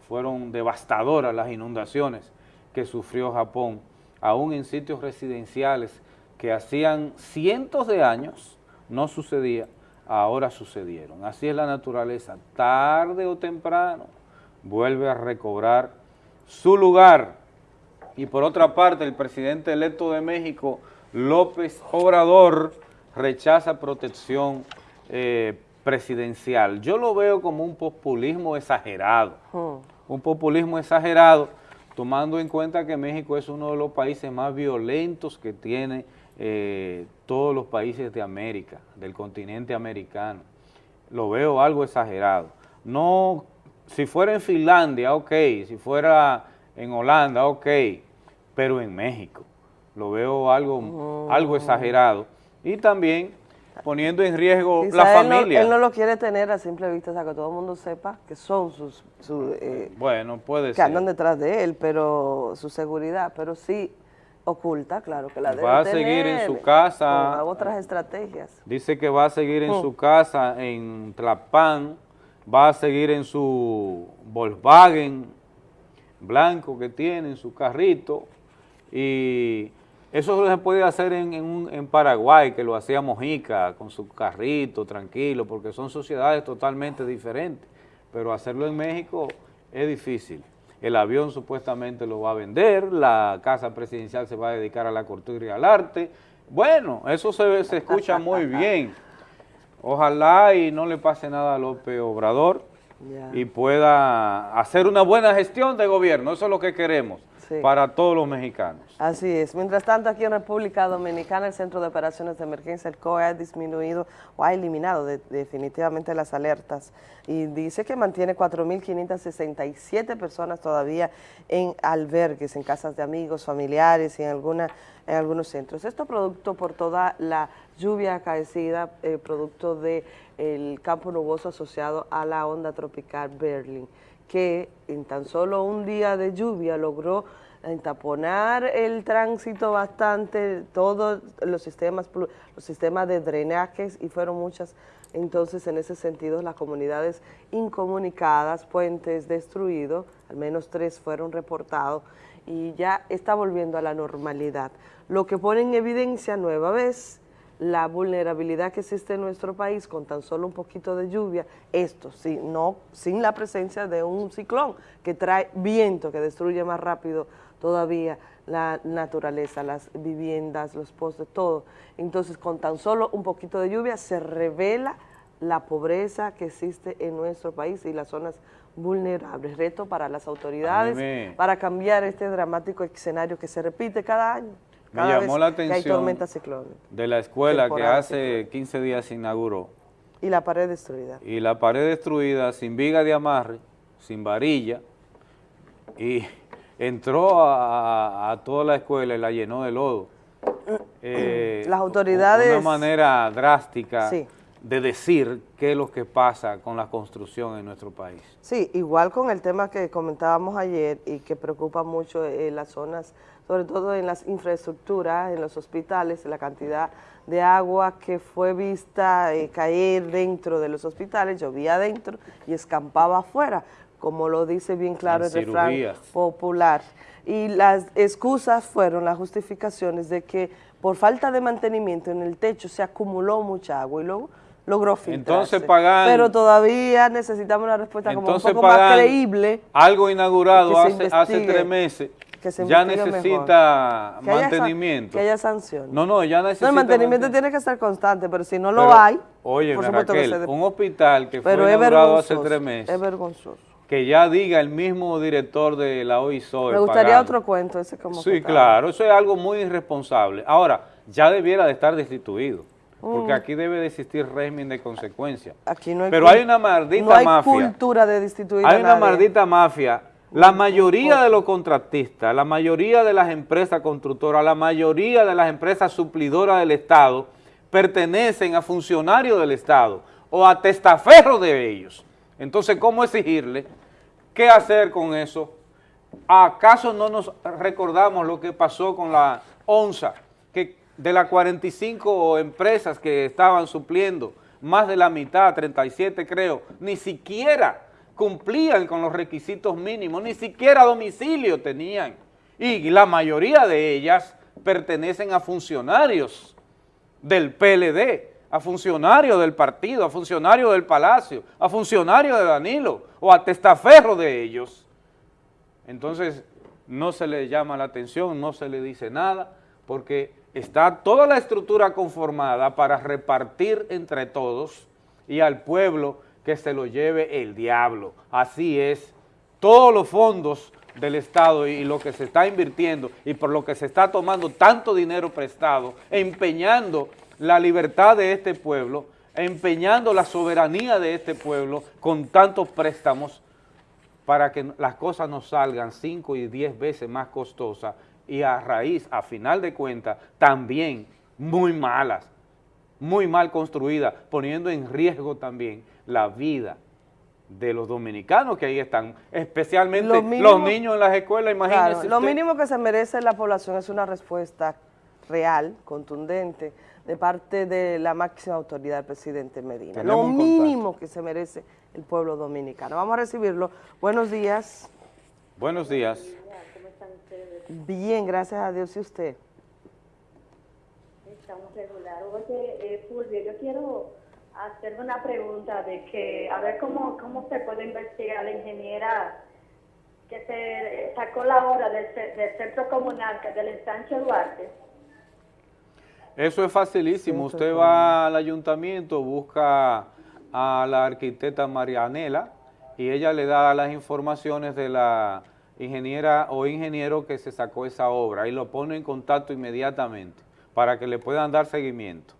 S1: fueron devastadoras las inundaciones que sufrió Japón, aún en sitios residenciales que hacían cientos de años no sucedía, ahora sucedieron. Así es la naturaleza, tarde o temprano vuelve a recobrar su lugar. Y por otra parte, el presidente electo de México, López Obrador, rechaza protección eh, presidencial. Yo lo veo como un populismo exagerado, hmm. un populismo exagerado, tomando en cuenta que México es uno de los países más violentos que tiene eh, todos los países de América, del continente americano. Lo veo algo exagerado. No, si fuera en Finlandia, ok, si fuera en Holanda, ok, pero en México. Lo veo algo, algo
S24: Oh.
S1: exagerado. Y también poniendo en riesgo
S24: Quizá
S1: la
S24: él no-
S1: familia.
S24: él no lo quiere tener a simple vista, o sea, que todo el mundo sepa que son sus, su, eh,
S1: Bueno, puede
S24: que
S1: ser.
S24: andan detrás de él, pero su seguridad, pero sí oculta, claro, que la debe
S1: Va a seguir en
S24: tener,
S1: su casa.
S24: con otras estrategias.
S1: Dice que va a seguir en
S24: Mm.
S1: su casa en Tlapán, va a seguir en su Volkswagen blanco que tiene, en su carrito, y eso se puede hacer en, en un- en Paraguay, que lo hacía Mojica, con su carrito, tranquilo, porque son sociedades totalmente diferentes, pero hacerlo en México es difícil. El avión supuestamente lo va a vender, la casa presidencial se va a dedicar a la cultura y al arte. Bueno, eso se, se escucha muy bien. Ojalá y no le pase nada a López Obrador y pueda hacer una buena gestión de gobierno. Eso es lo que queremos
S24: Sí.
S1: para todos los mexicanos.
S24: Así es. Mientras tanto, aquí en República Dominicana, el Centro de Operaciones de Emergencia, el COE, ha disminuido o ha eliminado de- definitivamente las alertas y dice que mantiene 4.567 personas todavía en albergues, en casas de amigos, familiares y en, alguna, en algunos centros. Esto producto por toda la lluvia acaecida, eh, producto del campo nuboso asociado a la onda tropical Berlin que en tan solo un día de lluvia logró entaponar el tránsito bastante, todos los sistemas, los sistemas de drenajes y fueron muchas, entonces en ese sentido las comunidades incomunicadas, puentes destruidos, al menos tres fueron reportados y ya está volviendo a la normalidad. Lo que pone en evidencia nueva vez la vulnerabilidad que existe en nuestro país con tan solo un poquito de lluvia, esto sí, no, sin la presencia de un ciclón que trae viento, que destruye más rápido todavía la naturaleza, las viviendas, los postes, todo. Entonces, con tan solo un poquito de lluvia se revela la pobreza que existe en nuestro país y las zonas vulnerables. Reto para las autoridades
S1: me-
S24: para cambiar este dramático escenario que se repite cada año.
S1: Me llamó
S24: vez
S1: la
S24: que hay
S1: atención de la escuela que hace 15 días se inauguró
S24: Y la pared destruida.
S1: y la pared destruida, sin viga de amarre, sin varilla, y entró a, a toda la escuela y la llenó de lodo. Eh,
S24: Las autoridades-
S1: Una manera drástica
S24: Sí.
S1: De decir qué es lo que pasa con la construcción en nuestro país.
S24: Sí, igual con el tema que comentábamos ayer y que preocupa mucho en las zonas, sobre todo en las infraestructuras, en los hospitales, la cantidad de agua que fue vista eh, caer dentro de los hospitales, llovía adentro y escampaba afuera, como lo dice bien claro
S1: En
S24: el refrán
S1: cirugías.
S24: popular. Y las excusas fueron las justificaciones de que por falta de mantenimiento en el techo se acumuló mucha agua y luego logró filtrarse.
S1: Entonces
S24: Pero todavía necesitamos una respuesta como un poco más creíble.
S1: algo inaugurado hace, hace tres meses, ya necesita mantenimiento.
S24: que haya sanción.
S1: No, no, ya necesita
S24: No, el mantenimiento
S1: manten-
S24: tiene que ser constante, pero si no lo
S1: Pero,
S24: hay,
S1: Oye,
S24: por supuesto que se
S1: un hospital que
S24: pero
S1: fue inaugurado hace tres meses,
S24: Es vergonzoso.
S1: que ya diga el mismo director de la OISOE
S24: Me gustaría otro cuento, ese como
S1: Sí, claro, eso es algo muy irresponsable. Ahora, ya debiera de estar destituido, porque
S24: Mm.
S1: aquí debe de existir régimen de consecuencia.
S24: Aquí no hay
S1: Pero hay una maldita
S24: no hay
S1: mafia.
S24: cultura de destituir
S1: Hay
S24: a
S1: una
S24: nadie.
S1: maldita mafia. La mayoría de los contratistas, la mayoría de las empresas constructoras, la mayoría de las empresas suplidoras del Estado pertenecen a funcionarios del Estado o a testaferros de ellos. Entonces, ¿cómo exigirle? ¿Qué hacer con eso? ¿Acaso no nos recordamos lo que pasó con la ONSA? Que de las 45 empresas que estaban supliendo, más de la mitad, 37 creo, ni siquiera cumplían con los requisitos mínimos, ni siquiera domicilio tenían. Y la mayoría de ellas pertenecen a funcionarios del PLD, a funcionarios del partido, a funcionarios del Palacio, a funcionarios de Danilo o a testaferro de ellos. Entonces, no se le llama la atención, no se le dice nada, porque está toda la estructura conformada para repartir entre todos y al pueblo que se lo lleve el diablo. Así es, todos los fondos del Estado y lo que se está invirtiendo y por lo que se está tomando tanto dinero prestado, empeñando la libertad de este pueblo, empeñando la soberanía de este pueblo con tantos préstamos para que las cosas nos salgan cinco y diez veces más costosas y a raíz, a final de cuentas, también muy malas, muy mal construidas, poniendo en riesgo también la vida de los dominicanos que ahí están, especialmente los niños en las escuelas, imagínense
S24: Lo mínimo que se merece la población es una respuesta real, contundente, de parte de la máxima autoridad del presidente Medina. lo mínimo que se merece el pueblo dominicano. Vamos a recibirlo. Buenos días.
S1: Buenos días.
S24: Bien, gracias a Dios. ¿Y usted?
S25: Estamos regular. Oye, eh, Fulvio, yo quiero hacerme una pregunta de que, a ver cómo, cómo se puede investigar la ingeniera que se sacó la obra del, del centro comunal, que del ensanche Duarte.
S1: Eso es facilísimo. Usted va al ayuntamiento, busca a la arquitecta Marianela y ella le da las informaciones de la ingeniera o ingeniero que se sacó esa obra y lo pone en contacto inmediatamente para que le puedan dar seguimiento.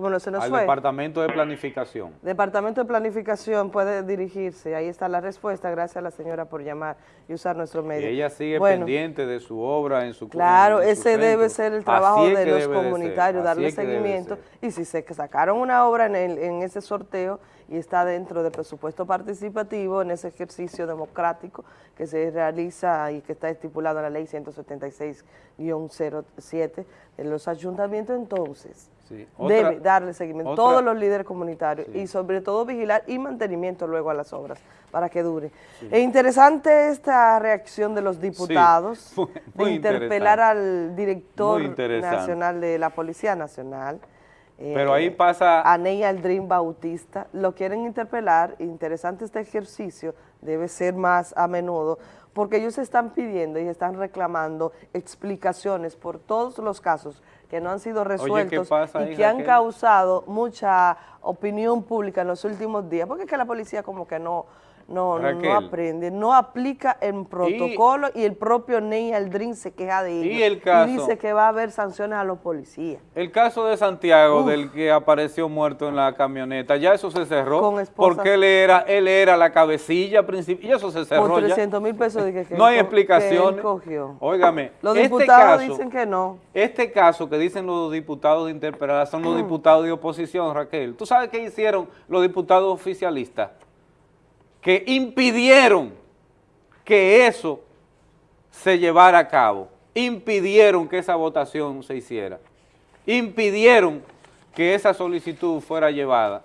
S1: Al Departamento de Planificación.
S24: Departamento de Planificación puede dirigirse, ahí está la respuesta, gracias a la señora por llamar y usar nuestro medio.
S1: Y ella sigue pendiente de su obra en su
S24: Claro, ese debe ser el trabajo de los comunitarios, darle seguimiento, y si se sacaron una obra en, en ese sorteo y está dentro del presupuesto participativo, en ese ejercicio democrático que se realiza y que está estipulado en la ley 176-07 en los ayuntamientos, entonces debe darle seguimiento, todos los líderes comunitarios y sobre todo vigilar y mantenimiento luego a las obras para que dure. Es interesante esta reacción de los diputados de interpelar al director nacional de la Policía Nacional,
S1: pero ahí eh, pasa...
S24: A Ney Aldrin Bautista, lo quieren interpelar, interesante este ejercicio, debe ser más a menudo, porque ellos están pidiendo y están reclamando explicaciones por todos los casos que no han sido resueltos y que han causado mucha opinión pública en los últimos días, porque es que la policía como que no, no, no aprende, no aplica el protocolo y, el propio Ney Aldrin se queja de ello y, dice que va a haber sanciones a los policías.
S1: El caso de Santiago, del que apareció muerto en la camioneta, ya eso se cerró, porque él era, él era la cabecilla principal, y eso se cerró
S24: Por 300 mil pesos de
S1: que, No hay explicaciones. Óigame,
S24: los este diputados dicen que no.
S1: Este caso que dicen los diputados de interpelar son los diputados de oposición, Raquel. ¿Tú sabes qué hicieron los diputados oficialistas? Que impidieron que eso se llevara a cabo, impidieron que esa votación se hiciera, impidieron que esa solicitud fuera llevada.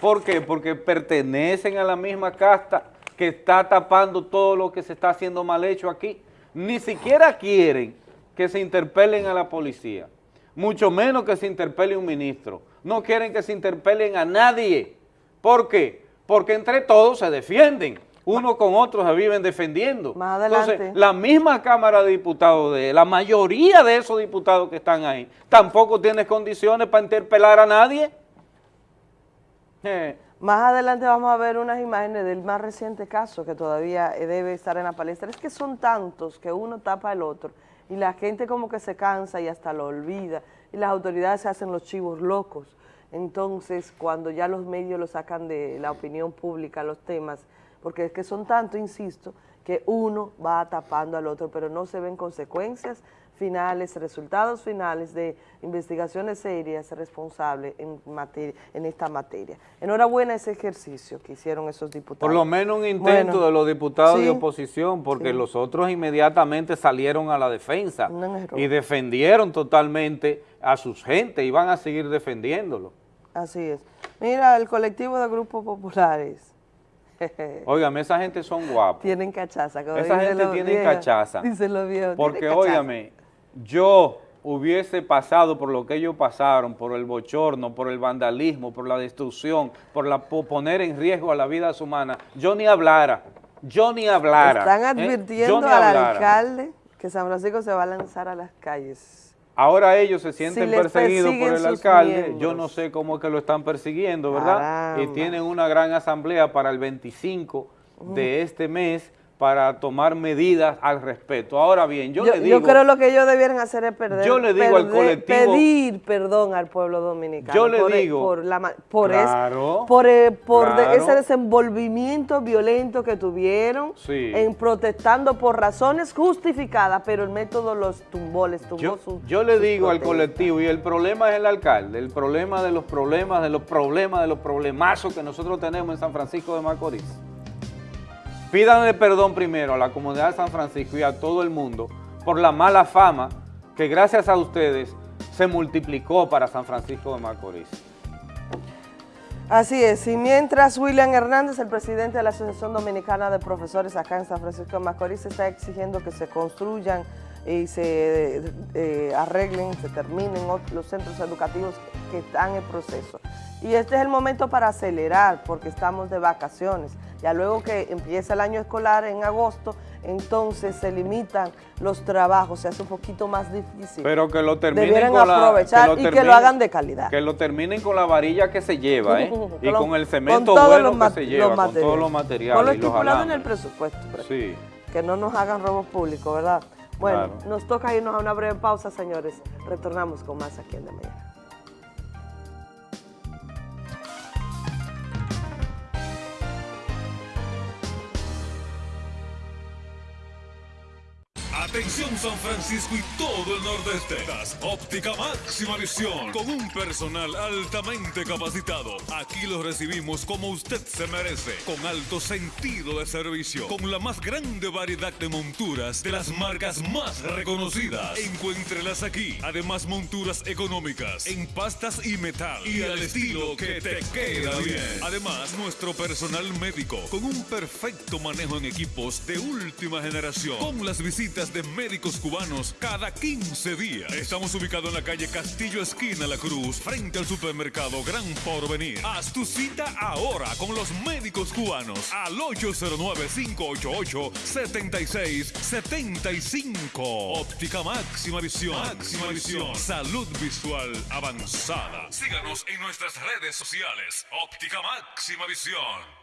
S1: ¿Por qué? Porque pertenecen a la misma casta que está tapando todo lo que se está haciendo mal hecho aquí. Ni siquiera quieren que se interpelen a la policía, mucho menos que se interpele un ministro. No quieren que se interpelen a nadie. ¿Por qué? Porque entre todos se defienden, uno con otro se viven defendiendo.
S24: Más adelante.
S1: Entonces, la misma Cámara de Diputados, de la mayoría de esos diputados que están ahí, tampoco tiene condiciones para interpelar a nadie.
S24: Eh. Más adelante vamos a ver unas imágenes del más reciente caso que todavía debe estar en la palestra. Es que son tantos que uno tapa al otro y la gente como que se cansa y hasta lo olvida y las autoridades se hacen los chivos locos. Entonces, cuando ya los medios lo sacan de la opinión pública, los temas, porque es que son tanto, insisto, que uno va tapando al otro, pero no se ven consecuencias finales, resultados finales de investigaciones serias responsables en, materia, en esta materia. Enhorabuena ese ejercicio que hicieron esos diputados.
S1: Por lo menos un intento de los diputados de oposición, porque los otros inmediatamente salieron a la defensa y defendieron totalmente a sus gente y van a seguir defendiéndolo.
S24: Así es. Mira, el colectivo de grupos populares.
S1: Óigame, esa gente son guapos.
S24: Tienen cachaza.
S1: esa gente tiene cachaza.
S24: Dicen los viejos.
S1: Porque, óigame, yo hubiese pasado por lo que ellos pasaron, por el bochorno, por el vandalismo, por la destrucción, por la poner en riesgo a la vida humana, yo ni hablara, yo ni hablara.
S24: Están ¿eh? advirtiendo al alcalde que San Francisco se va a lanzar a las calles.
S1: Ahora ellos se sienten perseguidos por el alcalde, yo no sé cómo es que lo están persiguiendo, ¿verdad? Y tienen una gran asamblea para el 25 de este mes para tomar medidas al respecto. Ahora bien, yo, le digo...
S24: Yo creo lo que ellos debieran hacer es perder,
S1: yo le digo al colectivo,
S24: pedir perdón al pueblo dominicano.
S1: Yo le
S24: por, e-
S1: digo...
S24: Por, la, por,
S1: claro,
S24: por, por
S1: claro,
S24: ese desenvolvimiento violento que tuvieron
S1: sí.
S24: en protestando por razones justificadas, pero el método los tumbó, les tumbó
S1: yo,
S24: su
S1: Yo le digo al colectivo, y el problema es el alcalde, el problema de los problemas, de los problemas, de los problemazos que nosotros tenemos en San Francisco de Macorís. Pídanle perdón primero a la comunidad de San Francisco y a todo el mundo por la mala fama que gracias a ustedes se multiplicó para San Francisco de Macorís.
S24: Así es, y mientras William Hernández, el presidente de la Asociación Dominicana de Profesores acá en San Francisco de Macorís, está exigiendo que se construyan y se eh, arreglen, se terminen los centros educativos que están en proceso. Y este es el momento para acelerar porque estamos de vacaciones. Ya luego que empieza el año escolar en agosto, entonces se limitan los trabajos, se hace un poquito más difícil.
S1: Pero que lo terminen
S24: Debieran
S1: con la,
S24: aprovechar
S1: lo
S24: y que lo hagan de calidad.
S1: Que lo terminen con la varilla que se lleva, ¿eh? y
S24: Con lo-
S1: con el cemento
S24: con
S1: bueno que se lleva, con todos los
S24: Con lo
S1: materiales y los
S24: estipulado en el presupuesto. pero
S1: Sí.
S24: Que no nos hagan robos públicos, ¿verdad? Bueno,
S1: Claro.
S24: nos toca irnos a una breve pausa, señores. Retornamos con más aquí en De Mañana.
S3: Atención San Francisco y todo el nordeste. Óptica Máxima Visión con un personal altamente capacitado. Aquí los recibimos como usted se merece, con alto sentido de servicio, con la más grande variedad de monturas de las marcas más reconocidas. Encuéntrelas aquí. Además monturas económicas en pastas y metal y al estilo que te queda bien. Además nuestro personal médico con un perfecto manejo en equipos de última generación, con las visitas de médicos cubanos cada 15 días. Estamos ubicados en la calle Castillo Esquina La Cruz, frente al supermercado Gran Porvenir. Haz tu cita ahora con los médicos cubanos al 809-588-7675. Óptica Máxima Visión. Máxima Visión. Salud visual avanzada. Síganos en nuestras redes sociales. Óptica Máxima Visión.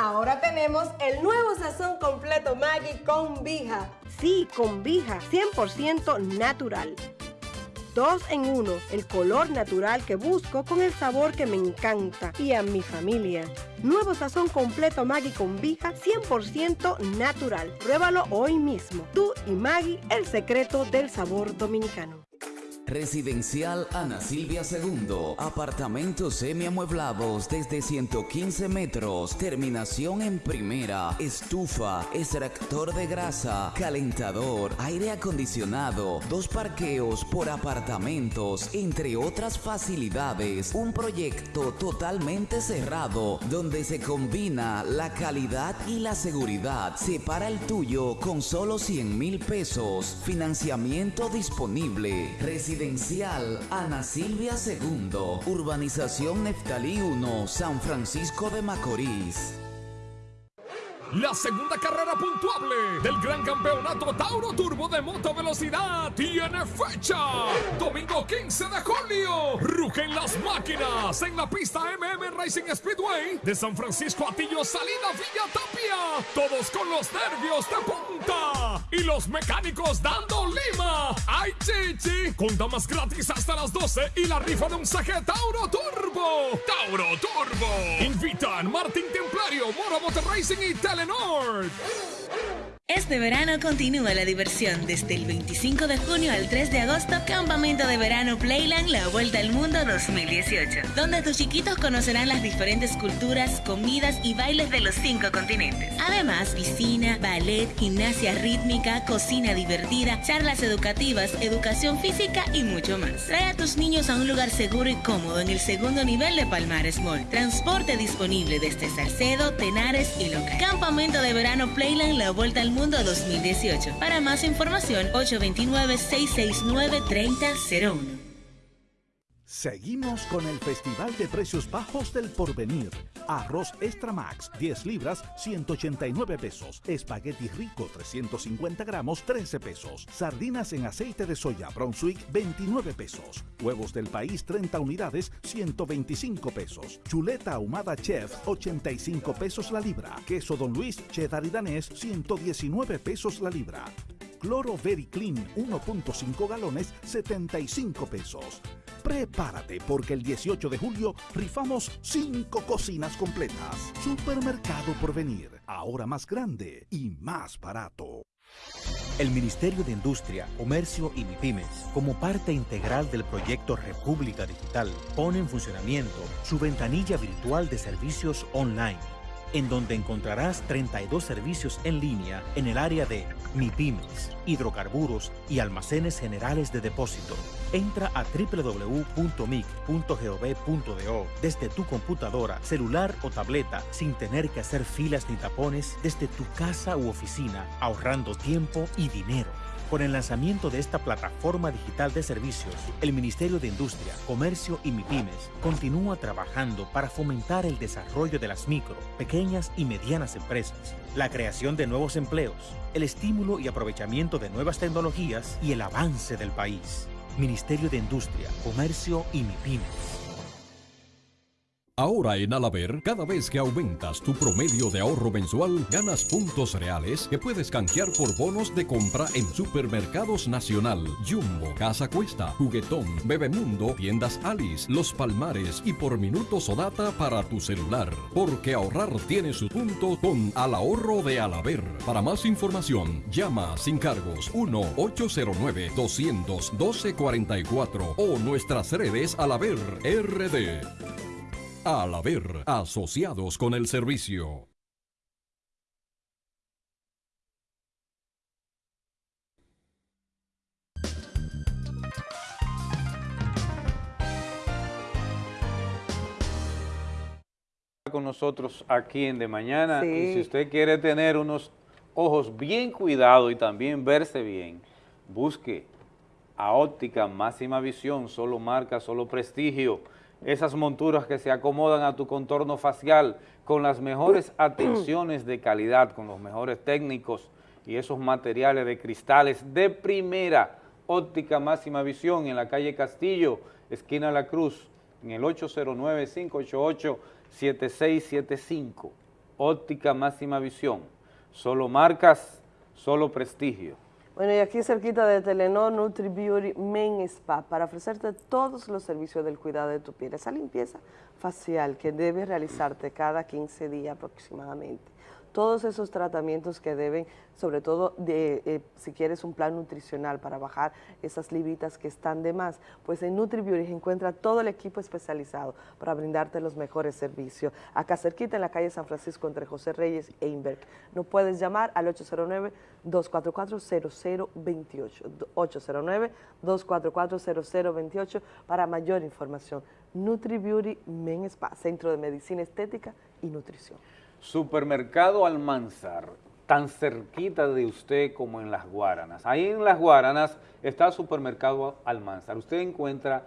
S26: Ahora tenemos el nuevo sazón completo Maggi con Vija. Sí, con Vija, 100% natural. Dos en uno, el color natural que busco con el sabor que me encanta y a mi familia. Nuevo sazón completo Maggi con Vija, 100% natural. Pruébalo hoy mismo. Tú y Maggi, el secreto del sabor dominicano.
S27: Residencial Ana Silvia II. Apartamentos semiamueblados desde 115 metros. Terminación en primera. Estufa, extractor de grasa, calentador, aire acondicionado, dos parqueos por apartamentos, entre otras facilidades. Un proyecto totalmente cerrado donde se combina la calidad y la seguridad. Separa el tuyo con solo 100 mil pesos. Financiamiento disponible. Residencial Ana Silvia II, Urbanización Neftalí 1, San Francisco de Macorís.
S28: La segunda carrera puntuable del Gran Campeonato Tauro Turbo de Moto Velocidad tiene fecha. Domingo 15 de julio. Rugen las máquinas en la pista MM Racing Speedway de San Francisco Atillo Salida Villa Tapia. Todos con los nervios de punta y los mecánicos dando lima. ¡Ay, chichi! Con damas gratis hasta las 12 y la rifa de un CG Tauro Turbo. Tauro Turbo. Invitan Martín Templario, Mora Motor Racing y Telenor.
S29: Este verano continúa la diversión desde el 25 de junio al 3 de agosto, Campamento de Verano Playland La Vuelta al Mundo 2018, donde tus chiquitos conocerán las diferentes culturas, comidas y bailes de los cinco continentes. Además, piscina, ballet, gimnasia rítmica, cocina divertida, charlas educativas, educación física y mucho más. Trae a tus niños a un lugar seguro y cómodo en el segundo nivel de Palmares Mall. Transporte disponible desde Salcedo, Tenares y Loca. Campamento de Verano Playland La Vuelta al Mundo 2018. Para más información, 829-669-3001.
S5: Seguimos con el Festival de Precios Bajos del Porvenir. Arroz Extra Max, 10 libras, 189 pesos. Espagueti Rico, 350 gramos, 13 pesos. Sardinas en aceite de soya Brunswick, 29 pesos. Huevos del país, 30 unidades, 125 pesos. Chuleta ahumada Chef, 85 pesos la libra. Queso Don Luis, cheddar y danés, 119 pesos la libra. Cloro Very Clean 1.5 galones 75 pesos. Prepárate porque el 18 de julio rifamos 5 cocinas completas. Supermercado por venir, ahora más grande y más barato.
S30: El Ministerio de Industria, Comercio y MIPIMES, como parte integral del proyecto República Digital, pone en funcionamiento su ventanilla virtual de servicios online en donde encontrarás 32 servicios en línea en el área de MIPIMES, hidrocarburos y almacenes generales de depósito. Entra a www.mic.gov.do desde tu computadora, celular o tableta sin tener que hacer filas ni tapones desde tu casa u oficina, ahorrando tiempo y dinero. Con el lanzamiento de esta plataforma digital de servicios, el Ministerio de Industria, Comercio y MIPIMES continúa trabajando para fomentar el desarrollo de las micro, pequeñas y medianas empresas, la creación de nuevos empleos, el estímulo y aprovechamiento de nuevas tecnologías y el avance del país. Ministerio de Industria, Comercio y MIPIMES.
S31: Ahora en Alaber, cada vez que aumentas tu promedio de ahorro mensual, ganas puntos reales que puedes canjear por bonos de compra en Supermercados Nacional, Jumbo, Casa Cuesta, Juguetón, Bebemundo, Tiendas Alice, Los Palmares y por minutos o data para tu celular. Porque ahorrar tiene su punto con Al Ahorro de Alaber. Para más información, llama sin cargos 1-809-212-44 o nuestras redes Alaber RD. Al haber asociados con el servicio.
S1: con nosotros aquí en De Mañana y si usted quiere tener unos ojos bien cuidados y también verse bien, busque a Óptica Máxima Visión, solo marca, solo prestigio esas monturas que se acomodan a tu contorno facial con las mejores atenciones de calidad, con los mejores técnicos y esos materiales de cristales de primera óptica máxima visión en la calle Castillo, esquina La Cruz, en el 809-588-7675. Óptica máxima visión, solo marcas, solo prestigio.
S24: Bueno, y aquí cerquita de Telenor, Nutri Beauty Men Spa, para ofrecerte todos los servicios del cuidado de tu piel. Esa limpieza facial que debe realizarte cada 15 días aproximadamente todos esos tratamientos que deben, sobre todo eh, si quieres un plan nutricional para bajar esas libritas que están de más, pues en NutriBeauty encuentra todo el equipo especializado para brindarte los mejores servicios. Acá cerquita en la calle San Francisco entre José Reyes e Inberg. No puedes llamar al 809-244-0028, 809-244-0028 para mayor información. NutriBeauty Men Spa, Centro de Medicina Estética y Nutrición.
S1: Supermercado Almanzar, tan cerquita de usted como en Las Guaranas. Ahí en Las Guaranas está Supermercado Almanzar. Usted encuentra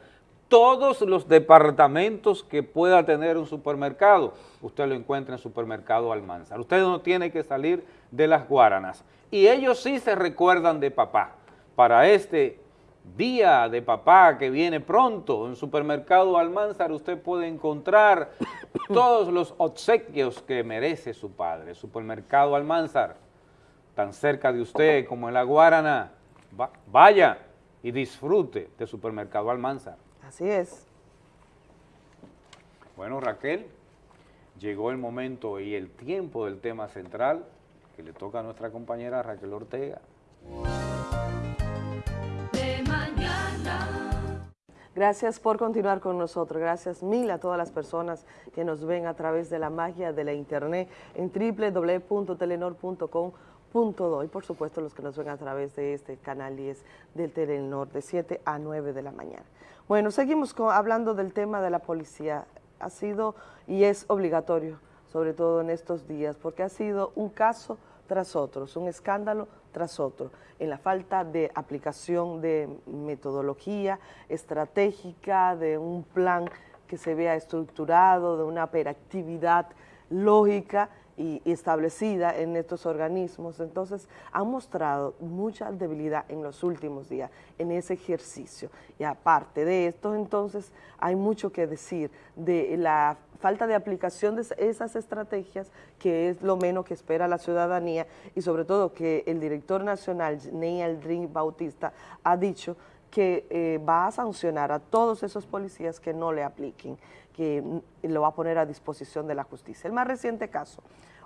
S1: todos los departamentos que pueda tener un supermercado, usted lo encuentra en Supermercado Almanzar. Usted no tiene que salir de Las Guaranas. Y ellos sí se recuerdan de papá. Para este Día de Papá que viene pronto, en Supermercado Almanzar usted puede encontrar todos los obsequios que merece su padre. Supermercado Almanzar, tan cerca de usted como en La Guarana, vaya y disfrute de Supermercado Almanzar.
S24: Así es.
S1: Bueno, Raquel, llegó el momento y el tiempo del tema central que le toca a nuestra compañera Raquel Ortega.
S24: Gracias por continuar con nosotros. Gracias mil a todas las personas que nos ven a través de la magia de la internet en www.telenor.com.do y por supuesto los que nos ven a través de este canal 10 del Telenor de 7 a 9 de la mañana. Bueno, seguimos hablando del tema de la policía. Ha sido y es obligatorio, sobre todo en estos días, porque ha sido un caso tras otro, un escándalo tras otro, en la falta de aplicación de metodología estratégica, de un plan que se vea estructurado, de una operatividad lógica y, establecida en estos organismos. Entonces, han mostrado mucha debilidad en los últimos días en ese ejercicio. Y aparte de esto, entonces, hay mucho que decir de la falta de aplicación de esas estrategias, que es lo menos que espera la ciudadanía, y sobre todo que el director nacional, Ney Aldrin Bautista, ha dicho que eh, va a sancionar a todos esos policías que no le apliquen, que lo va a poner a disposición de la justicia. El más reciente caso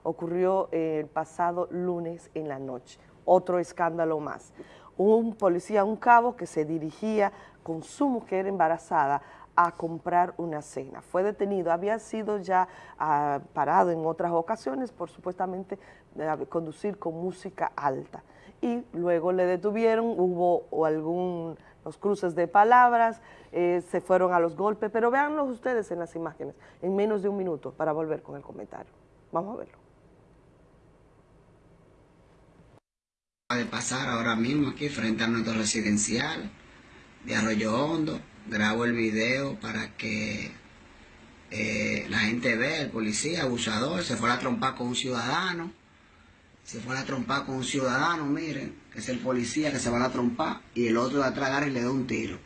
S24: ocurrió el pasado lunes en la noche, otro escándalo más. Un policía, un cabo que se dirigía con su mujer embarazada a comprar una cena. Fue detenido, había sido ya ah, parado en otras ocasiones por supuestamente eh, conducir con música alta. Y luego le detuvieron, hubo algún los cruces de palabras, eh, se fueron a los golpes, pero véanlos ustedes en las imágenes, en menos de un minuto, para volver con el comentario. Vamos a verlo.
S32: De pasar ahora mismo aquí frente a nuestro residencial de Arroyo Hondo. Grabo el video para que eh, la gente vea, el policía abusador, se fue a trompar con un ciudadano. Se fue a trompar con un ciudadano, miren, que es el policía que se va a trompar, y el otro de atrás agarra y le da un tiro.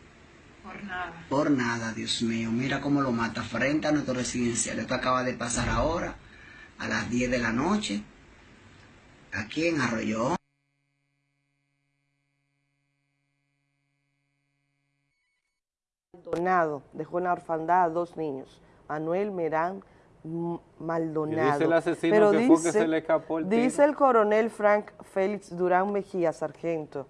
S33: Por nada.
S32: Por nada, Dios mío. Mira cómo lo mata frente a nuestro residencial. Esto acaba de pasar ahora, a las 10 de la noche, aquí en Arroyo
S24: Maldonado dejó en la orfandad a dos niños, Manuel Merán Maldonado.
S1: dice el asesino que fue que se le escapó el
S24: Dice el coronel Frank Félix Durán Mejía, sargento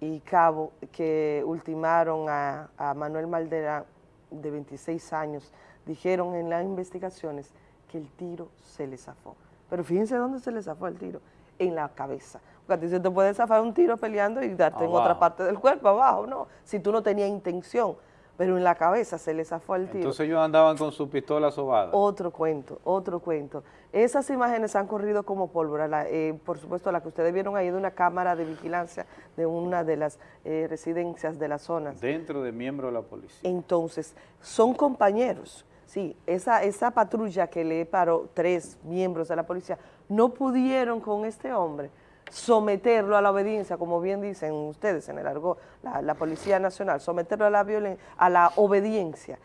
S24: y cabo, que ultimaron a, Manuel Malderán, de 26 años, dijeron en las investigaciones que el tiro se le zafó. Pero fíjense dónde se le zafó el tiro, en la cabeza. Porque a ti se te puede zafar un tiro peleando y darte en otra parte del cuerpo, abajo, ¿no? Si tú no tenías intención pero en la cabeza se les zafó el tiro.
S1: Entonces ellos andaban con su pistola sobada.
S24: Otro cuento, otro cuento. Esas imágenes han corrido como pólvora, eh, por supuesto la que ustedes vieron ahí de una cámara de vigilancia de una de las eh, residencias de la zona.
S1: Dentro de miembros de la policía.
S24: Entonces, son compañeros, sí, esa, esa patrulla que le paró tres miembros de la policía, no pudieron con este hombre, someterlo a la obediencia, como bien dicen ustedes en el argot, la, Policía Nacional, someterlo a la, a la obediencia.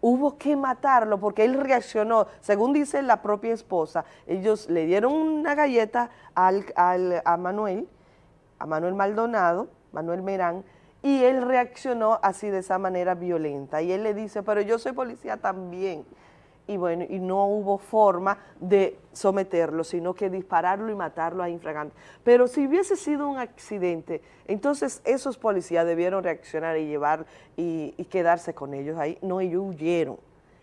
S24: Hubo que matarlo porque él reaccionó, según dice la propia esposa, ellos le dieron una galleta al, a Manuel, a Manuel Maldonado, Manuel Merán, y él reaccionó así de esa manera violenta. Y él le dice, pero yo soy policía también y bueno, y no hubo forma de someterlo, sino que dispararlo y matarlo a infragante. Pero si hubiese sido un accidente, entonces esos policías debieron reaccionar y llevar y, quedarse con ellos ahí. No, ellos huyeron.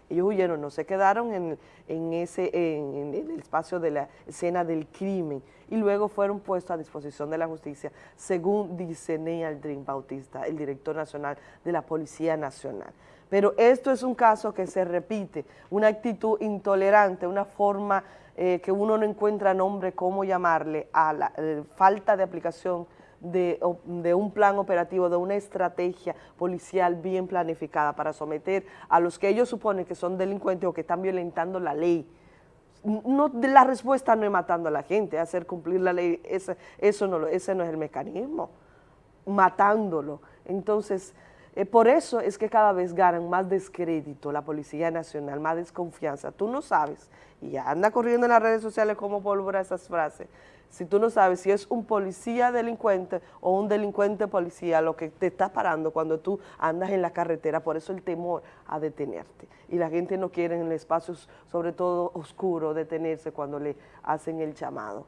S24: Ellos huyeron, no se quedaron en, en ese, en, el espacio de la escena del crimen y luego fueron puestos a disposición de la justicia, según dice Ney Aldrin Bautista, el director nacional de la Policía Nacional. Pero esto es un caso que se repite, una actitud intolerante, una forma eh, que uno no encuentra nombre cómo llamarle a la eh, falta de aplicación de, un plan operativo, de una estrategia policial bien planificada para someter a los que ellos suponen que son delincuentes o que están violentando la ley. No, la respuesta no es matando a la gente, hacer cumplir la ley, eso no, ese no es el mecanismo, matándolo. Entonces, eh, por eso es que cada vez ganan más descrédito la Policía Nacional, más desconfianza. Tú no sabes, y anda corriendo en las redes sociales como pólvora esas frases, si tú no sabes si es un policía delincuente o un delincuente policía lo que te está parando cuando tú andas en la carretera, por eso el temor a detenerte. Y la gente no quiere en espacios, sobre todo oscuros, detenerse cuando le hacen el llamado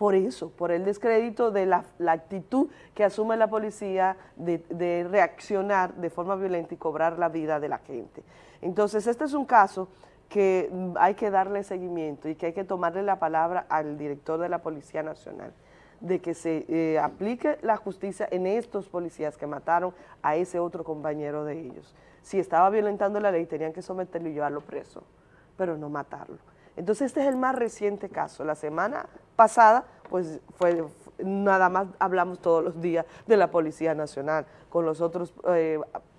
S24: por eso, por el descrédito de la, actitud que asume la policía de, reaccionar de forma violenta y cobrar la vida de la gente. Entonces, este es un caso que hay que darle seguimiento y que hay que tomarle la palabra al director de la Policía Nacional de que se eh, aplique la justicia en estos policías que mataron a ese otro compañero de ellos. Si estaba violentando la ley, tenían que someterlo y llevarlo preso, pero no matarlo. Entonces este es el más reciente caso. La semana pasada pues fue nada más hablamos todos los días de la Policía Nacional, con los otros eh,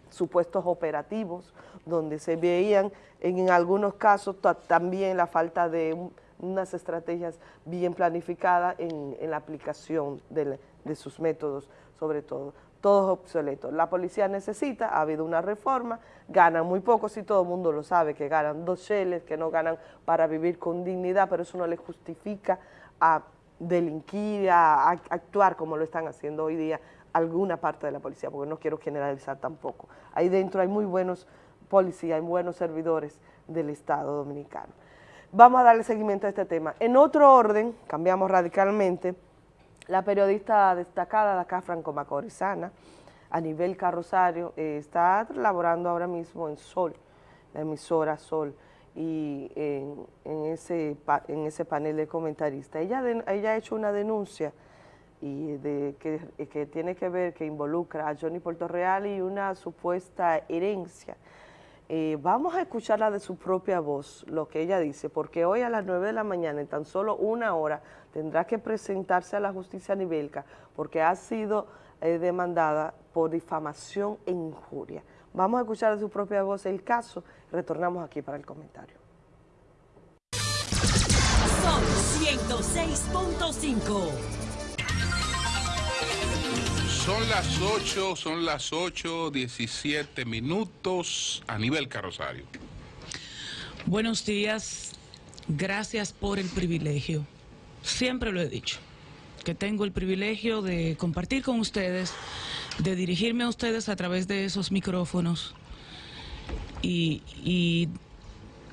S24: supuestos operativos, donde se veían en, algunos casos también la falta de unas estrategias bien planificadas en, la aplicación de, sus métodos, sobre todo todos obsoletos. La policía necesita, ha habido una reforma, ganan muy poco, si todo el mundo lo sabe, que ganan dos cheles, que no ganan para vivir con dignidad, pero eso no les justifica a delinquir, a, actuar como lo están haciendo hoy día alguna parte de la policía, porque no quiero generalizar tampoco. Ahí dentro hay muy buenos policías, hay buenos servidores del Estado Dominicano. Vamos a darle seguimiento a este tema. En otro orden, cambiamos radicalmente, la periodista destacada de acá, Franco Macorizana, a nivel carrosario, eh, está laborando ahora mismo en Sol, la emisora Sol, y en, ese, en ese panel de comentaristas. Ella, ella ha hecho una denuncia y de, que, que, tiene que ver, que involucra a Johnny Real y una supuesta herencia. Eh, vamos a escucharla de su propia voz, lo que ella dice, porque hoy a las 9 de la mañana, en tan solo una hora, tendrá que presentarse a la justicia nivelca porque ha sido eh, demandada por difamación e injuria. Vamos a escuchar de su propia voz el caso, retornamos aquí para el comentario.
S33: Son 106.5
S34: son las 8, son las 8, 17 minutos a nivel carrosario.
S35: Buenos días, gracias por el privilegio. Siempre lo he dicho, que tengo el privilegio de compartir con ustedes de dirigirme a ustedes a través de esos micrófonos y,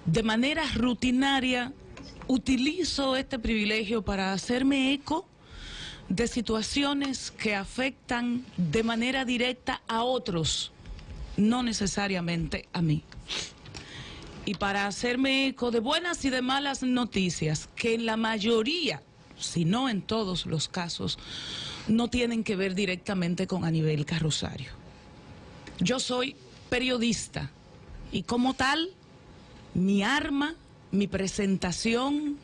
S35: de manera rutinaria utilizo este privilegio para hacerme eco de situaciones que afectan de manera directa a otros, no necesariamente a mí. Y para hacerme eco de buenas y de malas noticias, que en la mayoría, si no en todos los casos, no tienen que ver directamente con Anibel Carrosario. Yo soy periodista y como tal, mi arma, mi presentación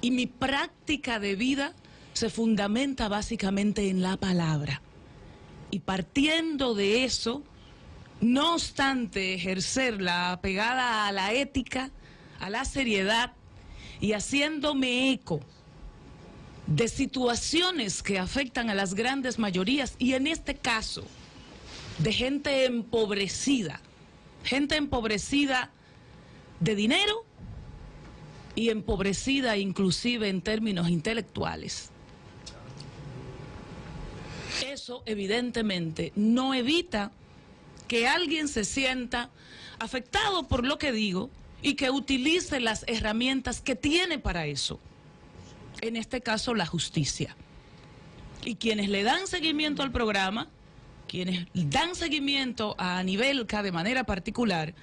S35: y mi práctica de vida se fundamenta básicamente en la palabra. Y partiendo de eso, no obstante ejercerla apegada a la ética, a la seriedad y haciéndome eco de situaciones que afectan a las grandes mayorías y en este caso de gente empobrecida, gente empobrecida de dinero y empobrecida inclusive en términos intelectuales. Eso evidentemente no evita que alguien se sienta afectado por lo que digo y que utilice las herramientas que tiene para eso en este caso la justicia. Y quienes le dan seguimiento al programa, quienes dan seguimiento a Anibelca de manera particular,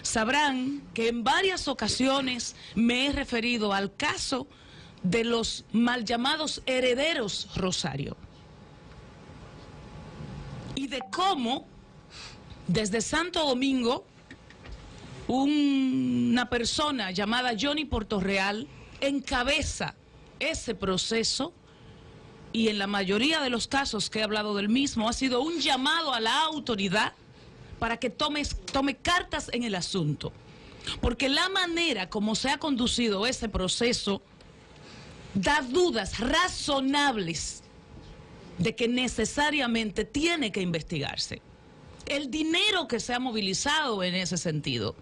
S35: sabrán que en varias ocasiones me he referido al caso de los mal llamados herederos Rosario. Y de cómo desde Santo Domingo una persona llamada Johnny Portorreal encabeza ese proceso y en la mayoría de los casos que he hablado del mismo ha sido un llamado a la autoridad para que tome, tome cartas en el asunto. Porque la manera como se ha conducido ese proceso da dudas razonables de que necesariamente tiene que investigarse. El dinero que se ha movilizado en ese sentido,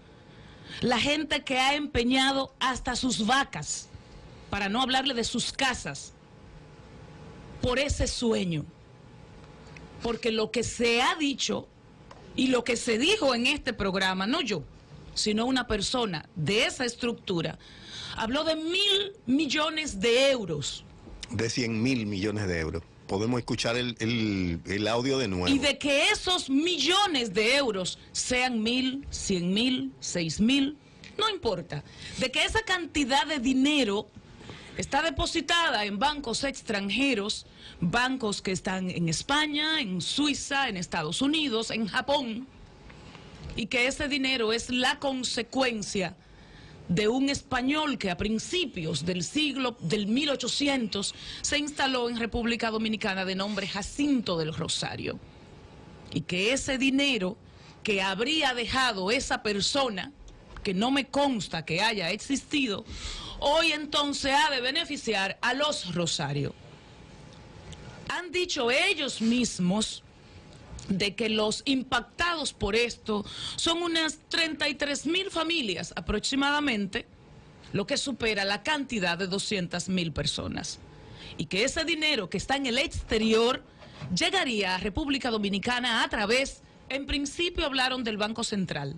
S35: la gente que ha empeñado hasta sus vacas, para no hablarle de sus casas, por ese sueño. Porque lo que se ha dicho y lo que se dijo en este programa, no yo, sino una persona de esa estructura, habló de mil millones de euros.
S36: De cien mil millones de euros. Podemos escuchar el, el, audio de nuevo.
S35: Y de que esos millones de euros sean mil, cien mil, seis mil, no importa. De que esa cantidad de dinero está depositada en bancos extranjeros, bancos que están en España, en Suiza, en Estados Unidos, en Japón, y que ese dinero es la consecuencia de un español que a principios del siglo del 1800 se instaló en República Dominicana de nombre Jacinto del Rosario. Y que ese dinero que habría dejado esa persona, que no me consta que haya existido, hoy entonces ha de beneficiar a los Rosario. Han dicho ellos mismos de que los impactados por esto son unas 33 mil familias aproximadamente, lo que supera la cantidad de 200 mil personas. Y que ese dinero que está en el exterior llegaría a República Dominicana a través, en principio hablaron del Banco Central,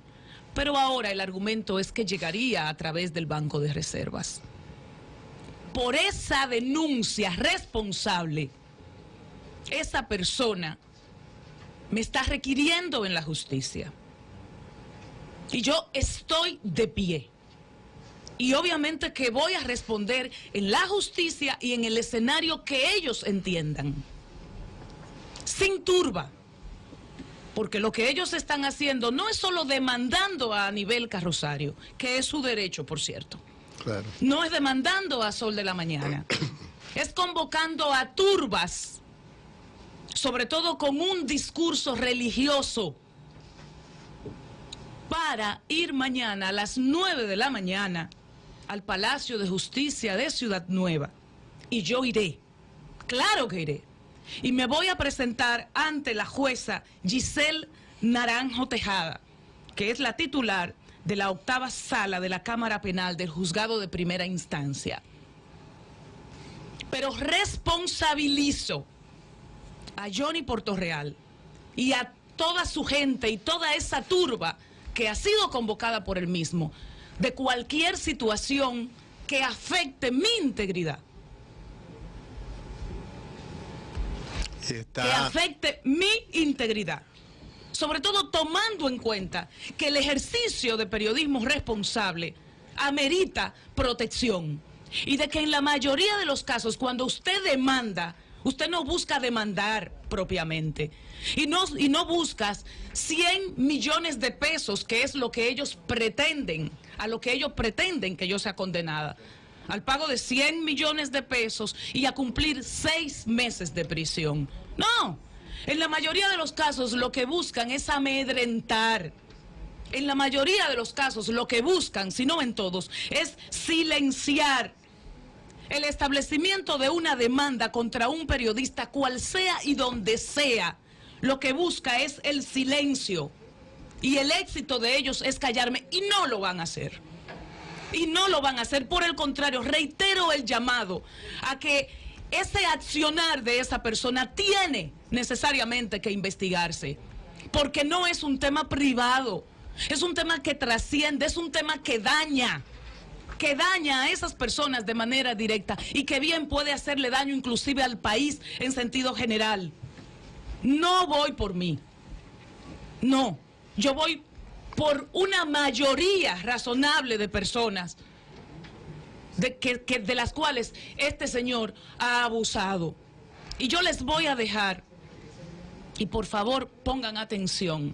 S35: pero ahora el argumento es que llegaría a través del Banco de Reservas. Por esa denuncia responsable, esa persona me está requiriendo en la justicia. Y yo estoy de pie. Y obviamente que voy a responder en la justicia y en el escenario que ellos entiendan. Sin turba. Porque lo que ellos están haciendo no es solo demandando a nivel carrosario, que es su derecho, por cierto. No es demandando a Sol de la Mañana. es convocando a turbas sobre todo con un discurso religioso, para ir mañana a las 9 de la mañana al Palacio de Justicia de Ciudad Nueva. Y yo iré, claro que iré. Y me voy a presentar ante la jueza Giselle Naranjo Tejada, que es la titular de la octava sala de la Cámara Penal del Juzgado de Primera Instancia. Pero responsabilizo a Johnny Portorreal y a toda su gente y toda esa turba que ha sido convocada por él mismo de cualquier situación que afecte mi integridad. Que afecte mi integridad. Sobre todo tomando en cuenta que el ejercicio de periodismo responsable amerita protección. Y de que en la mayoría de los casos, cuando usted demanda Usted no busca demandar propiamente. Y no, y no buscas 100 millones de pesos, que es lo que ellos pretenden, a lo que ellos pretenden que yo sea condenada. Al pago de 100 millones de pesos y a cumplir seis meses de prisión. No, en la mayoría de los casos lo que buscan es amedrentar. En la mayoría de los casos lo que buscan, si no en todos, es silenciar el establecimiento de una demanda contra un periodista, cual sea y donde sea, lo que busca es el silencio. Y el éxito de ellos es callarme y no lo van a hacer. Y no lo van a hacer. Por el contrario, reitero el llamado a que ese accionar de esa persona tiene necesariamente que investigarse. Porque no es un tema privado. Es un tema que trasciende, es un tema que daña que daña a esas personas de manera directa y que bien puede hacerle daño inclusive al país en sentido general. No voy por mí. No, yo voy por una mayoría razonable de personas de, que, de las cuales este señor ha abusado. Y yo les voy a dejar, y por favor pongan atención,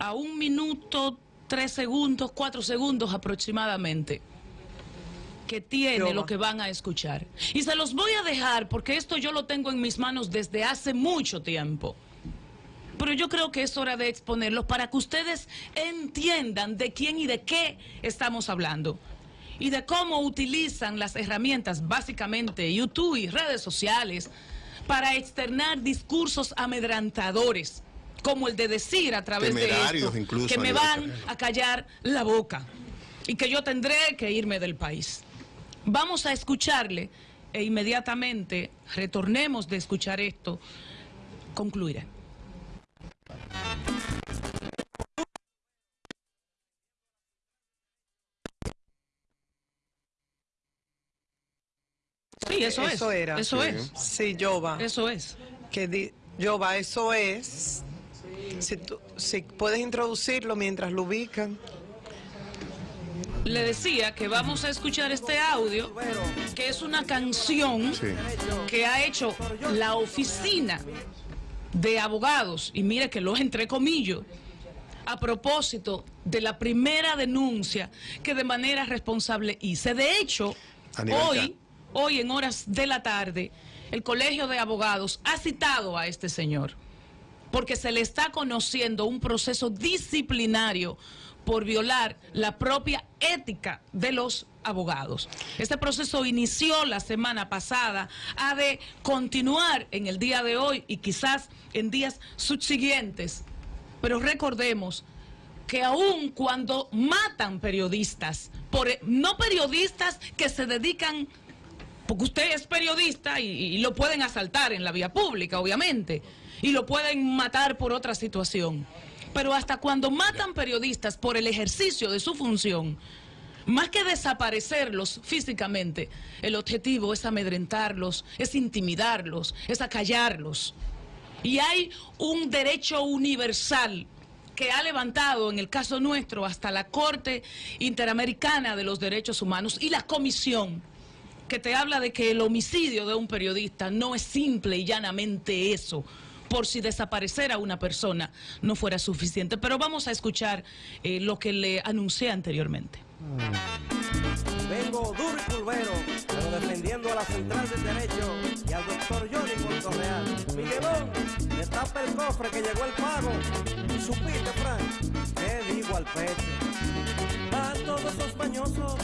S35: a un minuto tres segundos, cuatro segundos aproximadamente que tiene lo que van a escuchar. Y se los voy a dejar porque esto yo lo tengo en mis manos desde hace mucho tiempo. Pero yo creo que es hora de exponerlos para que ustedes entiendan de quién y de qué estamos hablando. Y de cómo utilizan las herramientas, básicamente YouTube y redes sociales, para externar discursos amedrantadores como el de decir a través de esto que me van a callar la boca y que yo tendré que irme del país. Vamos a escucharle e inmediatamente retornemos de escuchar esto, concluiré. Sí, eso, es.
S33: Era.
S35: Eso es.
S33: Sí, Yoba.
S35: Eso es.
S33: Que di, Yoba, eso es si, puedes introducirlo mientras lo ubican.
S35: Le decía que vamos a escuchar este audio, que es una canción que ha hecho la oficina de abogados, y mire que lo entre comillas, a propósito de la primera denuncia que de manera responsable hice. De hecho, hoy, hoy en horas de la tarde, el Colegio de Abogados ha citado a este señor porque se le está conociendo un proceso disciplinario por violar la propia ética de los abogados. Este proceso inició la semana pasada, ha de continuar en el día de hoy y quizás en días subsiguientes. Pero recordemos que aun cuando matan periodistas, por, no periodistas que se dedican, porque usted es periodista y, y lo pueden asaltar en la vía pública, obviamente, y lo pueden matar por otra situación. Pero hasta cuando matan periodistas por el ejercicio de su función, más que desaparecerlos físicamente, el objetivo es amedrentarlos, es intimidarlos, es acallarlos. Y hay un derecho universal que ha levantado en el caso nuestro hasta la Corte Interamericana de los Derechos Humanos y la Comisión, que te habla de que el homicidio de un periodista no es simple y llanamente eso, por si desaparecer a una persona no fuera suficiente. Pero vamos a escuchar eh, lo que le anuncié anteriormente.
S37: Vengo duro y pulvero, pero defendiendo a la central del derecho y al doctor Johnny Puerto Real. Miguelón, destapa el cofre que llegó el pago. ¿Supiste, Frank? ¿Qué digo al pecho? A todos esos mañosos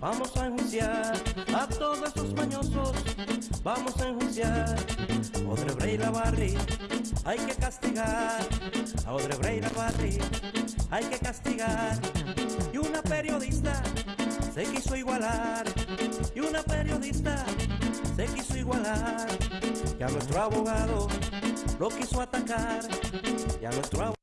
S37: vamos a enjuiciar. A todos esos mañosos vamos a enjuiciar. Odebrecht y la Barri hay que castigar. A Odebrecht y la Barri hay que castigar. Y una periodista se quiso igualar. Y una periodista se quiso igualar. Y a nuestro abogado lo quiso atacar. Y a nuestro abogado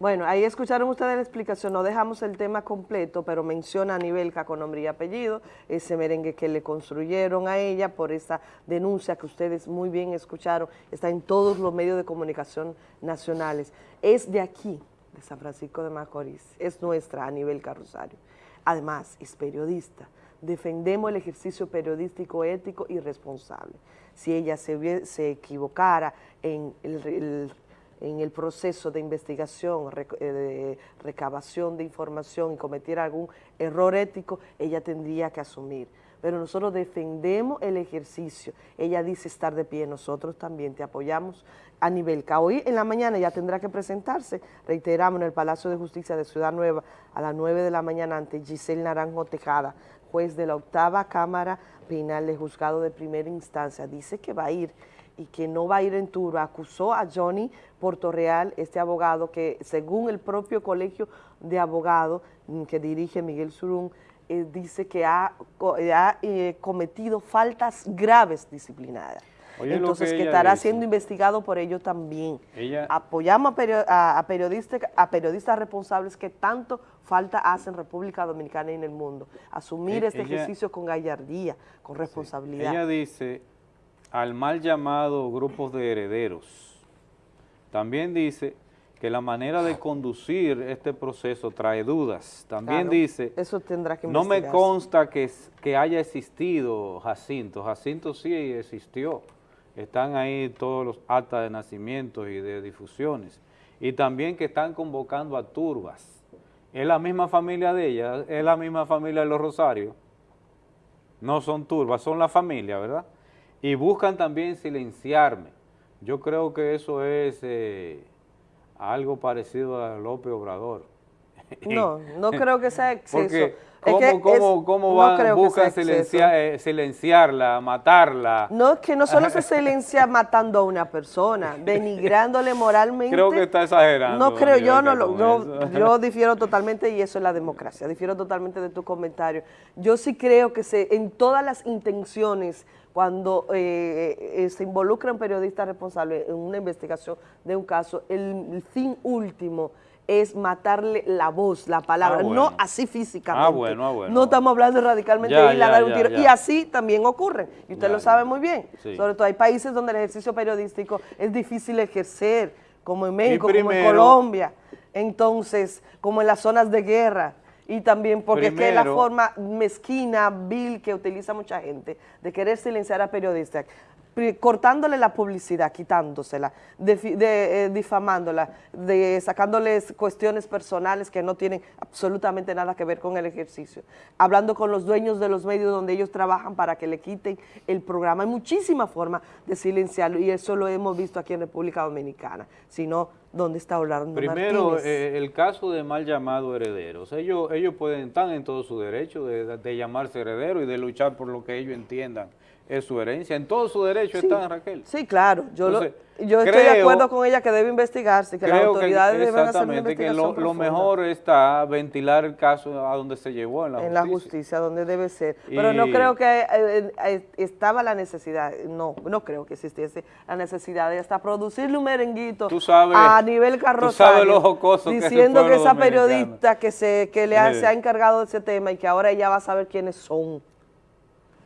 S24: bueno, ahí escucharon ustedes la explicación, no dejamos el tema completo, pero menciona a Nivelca con nombre y apellido, ese merengue que le construyeron a ella por esa denuncia que ustedes muy bien escucharon, está en todos los medios de comunicación nacionales. Es de aquí, de San Francisco de Macorís, es nuestra a nivel Rosario. Además, es periodista, defendemos el ejercicio periodístico ético y responsable. Si ella se, se equivocara en el en el proceso de investigación, eh, de recabación de información y cometiera algún error ético, ella tendría que asumir. Pero nosotros defendemos el ejercicio. Ella dice estar de pie, nosotros también te apoyamos a nivel que hoy en la mañana ya tendrá que presentarse, reiteramos, en el Palacio de Justicia de Ciudad Nueva a las 9 de la mañana ante Giselle Naranjo Tejada, juez de la octava Cámara Penal de Juzgado de Primera Instancia. Dice que va a ir y que no va a ir en turba. Acusó a Johnny Portorreal, este abogado, que según el propio colegio de abogados que dirige Miguel Surún, eh, dice que ha, eh, cometido faltas graves disciplinadas. Entonces, que, estará siendo investigado por ello también. Apoyamos a, periodistas, a periodistas responsables que tanto falta hacen en República Dominicana y en el mundo. Asumir e, este ejercicio con gallardía, con responsabilidad.
S1: Ella dice al mal llamado grupos de herederos. También dice que la manera de conducir este proceso trae dudas. También dice,
S24: eso tendrá que
S1: no me consta que, que haya existido Jacinto. Jacinto sí existió. Están ahí todos los actas de nacimiento y de difusiones. Y también que están convocando a turbas. Es la misma familia de ella, es la misma familia de los Rosarios. No son turbas, son la familia, ¿verdad? Y buscan también silenciarme. Yo creo que eso es eh, algo parecido a López Obrador.
S24: No, no creo que sea exceso.
S1: Porque ¿cómo, cómo, van, buscan eh, silenciarla, matarla?
S24: No, es que no solo se silencia matando a una persona, denigrándole moralmente.
S1: Creo que está exagerando.
S24: No creo, yo no lo, yo, yo difiero totalmente y eso es la democracia, difiero totalmente de tu comentario. Yo sí creo que se, en todas las intenciones cuando eh, eh, se involucra un periodista responsable en una investigación de un caso, el, fin último es matarle la voz, la palabra, ah, no así físicamente.
S1: Ah, bueno, ah, bueno.
S24: No estamos hablando radicalmente de ir a dar un tiro. Y así también ocurre, y usted lo sabe muy bien. Sobre todo hay países donde el ejercicio periodístico es difícil ejercer, como en México, como en Colombia, entonces, como en las zonas de guerra y también porque es que la forma mezquina, vil que utiliza mucha gente de querer silenciar a periodistas. cortándole la publicidad, quitándosela, de, eh, difamándola, de, sacándoles cuestiones personales que no tienen absolutamente nada que ver con el ejercicio, hablando con los dueños de los medios donde ellos trabajan para que le quiten el programa. Hay muchísimas formas de silenciarlo y eso lo hemos visto aquí en República Dominicana. Si no, ¿dónde está Orlando
S1: Primero,
S24: Martínez?
S1: eh, el caso de mal llamado herederos. Ellos, ellos pueden estar en todo su derecho de, de llamarse heredero y de luchar por lo que ellos entiendan es su herencia. En todo su derecho
S24: Sí.
S1: están, Raquel.
S24: Sí, claro. Yo, lo-
S1: Entonces,
S24: yo estoy de acuerdo con ella que debe investigarse, que las
S1: que
S24: autoridades deben hacer una
S1: exactamente que
S24: investigación
S1: lo, lo mejor está ventilar el caso a donde se llevó en la
S24: en la
S1: justicia.
S24: justicia, donde debe ser. Pero no creo que eh, eh, estaba la necesidad, no, no creo que existiese la necesidad de hasta producirle un merenguito
S1: Tú sabes-
S24: a nivel
S1: tú
S24: carrosario,
S1: sabes lo que
S24: diciendo que esa
S1: dominicano.
S24: periodista que se que le ha,
S1: Eh.
S24: se ha encargado de ese tema y que ahora ella va a saber quiénes son.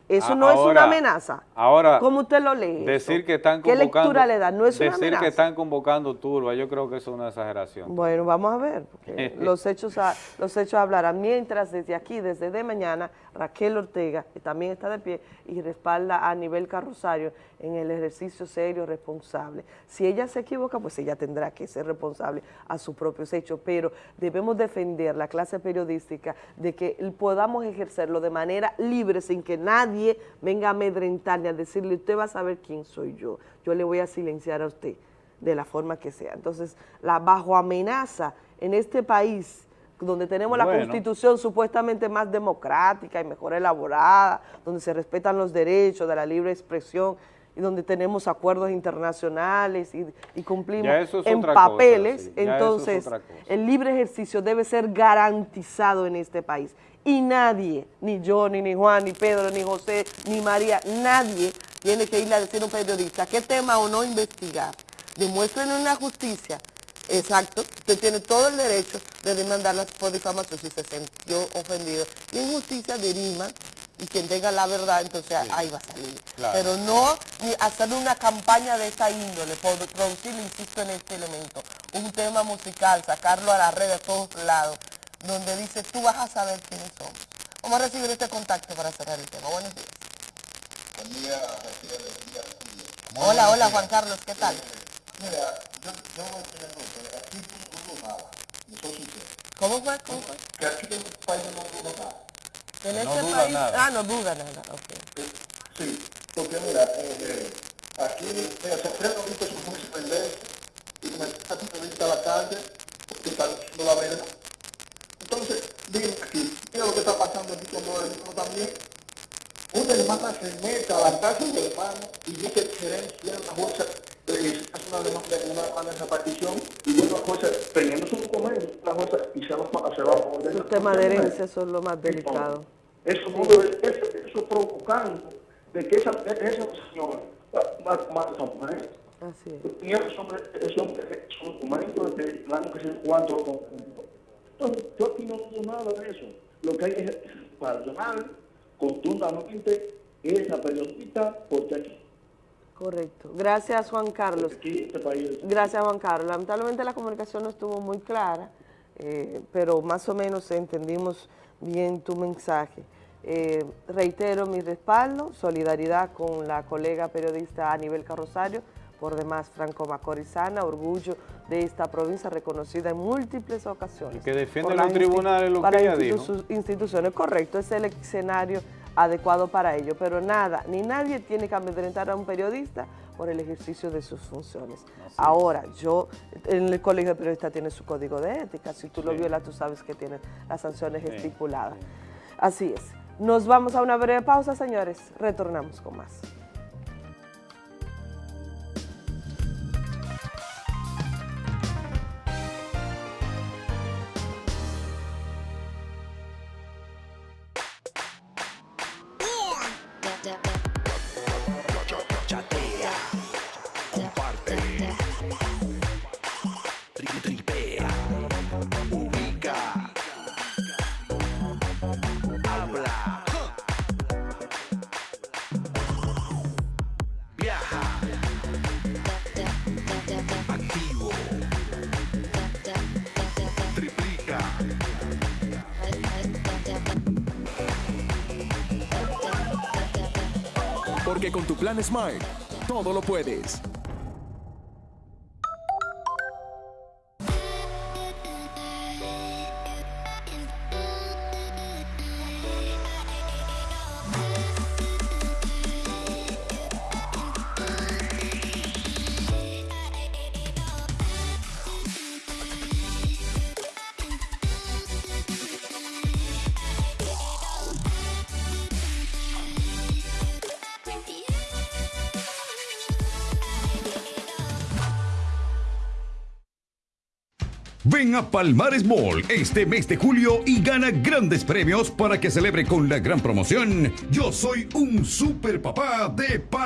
S24: Eso
S1: A-
S24: no es una amenaza.
S1: Ahora,
S24: ¿Cómo usted lo lee?
S1: decir que están
S24: ¿Qué
S1: convocando...
S24: lectura le da? No es una
S1: Decir
S24: amenaza.
S1: que están convocando turba, yo creo que es una exageración.
S24: Bueno, vamos a ver, porque los hechos a- los hechos hablarán. Mientras desde aquí, desde de mañana, Raquel Ortega, que también está de pie y respalda a nivel carrosario en el ejercicio serio, responsable. Si ella se equivoca, pues ella tendrá que ser responsable a sus propios hechos, pero debemos defender la clase periodística de que podamos ejercerlo de manera libre, sin que nadie venga a amedrentar ni a decirle, usted va a saber quién soy yo, yo le voy a silenciar a usted de la forma que sea. Entonces, la bajo amenaza en este país, donde tenemos la constitución supuestamente más democrática y mejor elaborada, donde se respetan los derechos de la libre expresión y donde tenemos acuerdos internacionales y, y cumplimos
S1: es
S24: en
S1: cosa,
S24: papeles,
S1: sí, es
S24: entonces el libre ejercicio debe ser garantizado en este país. Y nadie, ni yo, ni, ni Juan, ni Pedro, ni José, ni María, nadie tiene que irle a decir a un periodista qué tema o no investigar. Demuéstrenle en la justicia, exacto, usted tiene todo el derecho de demandarla por difamación si se sintió ofendido. Y en justicia deriman y quien tenga la verdad, entonces ahí va a salir.
S1: Claro.
S24: Pero no ni hacer una campaña de esa índole, por producir, insisto en este elemento, un tema musical, sacarlo a la red a todos lados, donde dice, tú vas a saber quiénes somos. Vamos a recibir este contacto para cerrar el tema. Buenos días. Hola, hola Juan Carlos, ¿qué tal? ¿Cómo fue? ¿Cómo fue? En
S38: No
S24: este
S38: duda
S24: país,
S38: nada.
S24: ah, no duda nada, ok.
S38: Sí, porque mira, eh, aquí mira, se prende ahorita su en ley y me está a la calle porque está diciendo la verdad. Entonces, dime aquí, mira lo que está pasando aquí con hermanos también. Una hermana se mete a la casa del hermano y dice que gerencia la jueza eh, hace una demanda de una demanda de repartición y luego la jueza teniendo su documento, la jueza y se va, se va a poner.
S24: Los temas de herencia son lo más delicado.
S38: Eso, debe- eso, eso provocando de que esa, esa señora va a mujer.
S24: Así es.
S38: Y esos hombres, esos hombres, esos documentos de año que se cuatro con Entonces, yo aquí no digo nada de eso. Lo que hay es personal, contundamente, es la periodista, porque aquí,
S24: Correcto. Gracias, Juan Carlos.
S38: aquí este país
S24: Gracias, Juan Carlos. Lamentablemente la comunicación no estuvo muy clara, eh, pero más o menos entendimos bien tu mensaje. Eh, reitero mi respaldo, solidaridad con la colega periodista Anibel Carrosario, por demás Franco Macorizana, orgullo de esta provincia reconocida en múltiples ocasiones.
S1: Y que defiende los tribunales lo
S24: por
S1: que ella dijo.
S24: institu- instituciones. Correcto, es el escenario adecuado para ello, pero nada, ni nadie tiene que amedrentar a un periodista por el ejercicio de sus funciones. Ahora, yo, en el colegio de periodistas tiene su código de ética, si tú lo violas, tú sabes que tiene las sanciones
S1: Sí,
S24: estipuladas. Así es. Nos vamos a una breve pausa, señores. Retornamos con más.
S31: Smile,
S28: todo lo puedes.
S39: A Palmares Mall este mes de julio y gana grandes premios para que celebre con la gran promoción. Yo soy un super papá de Palmares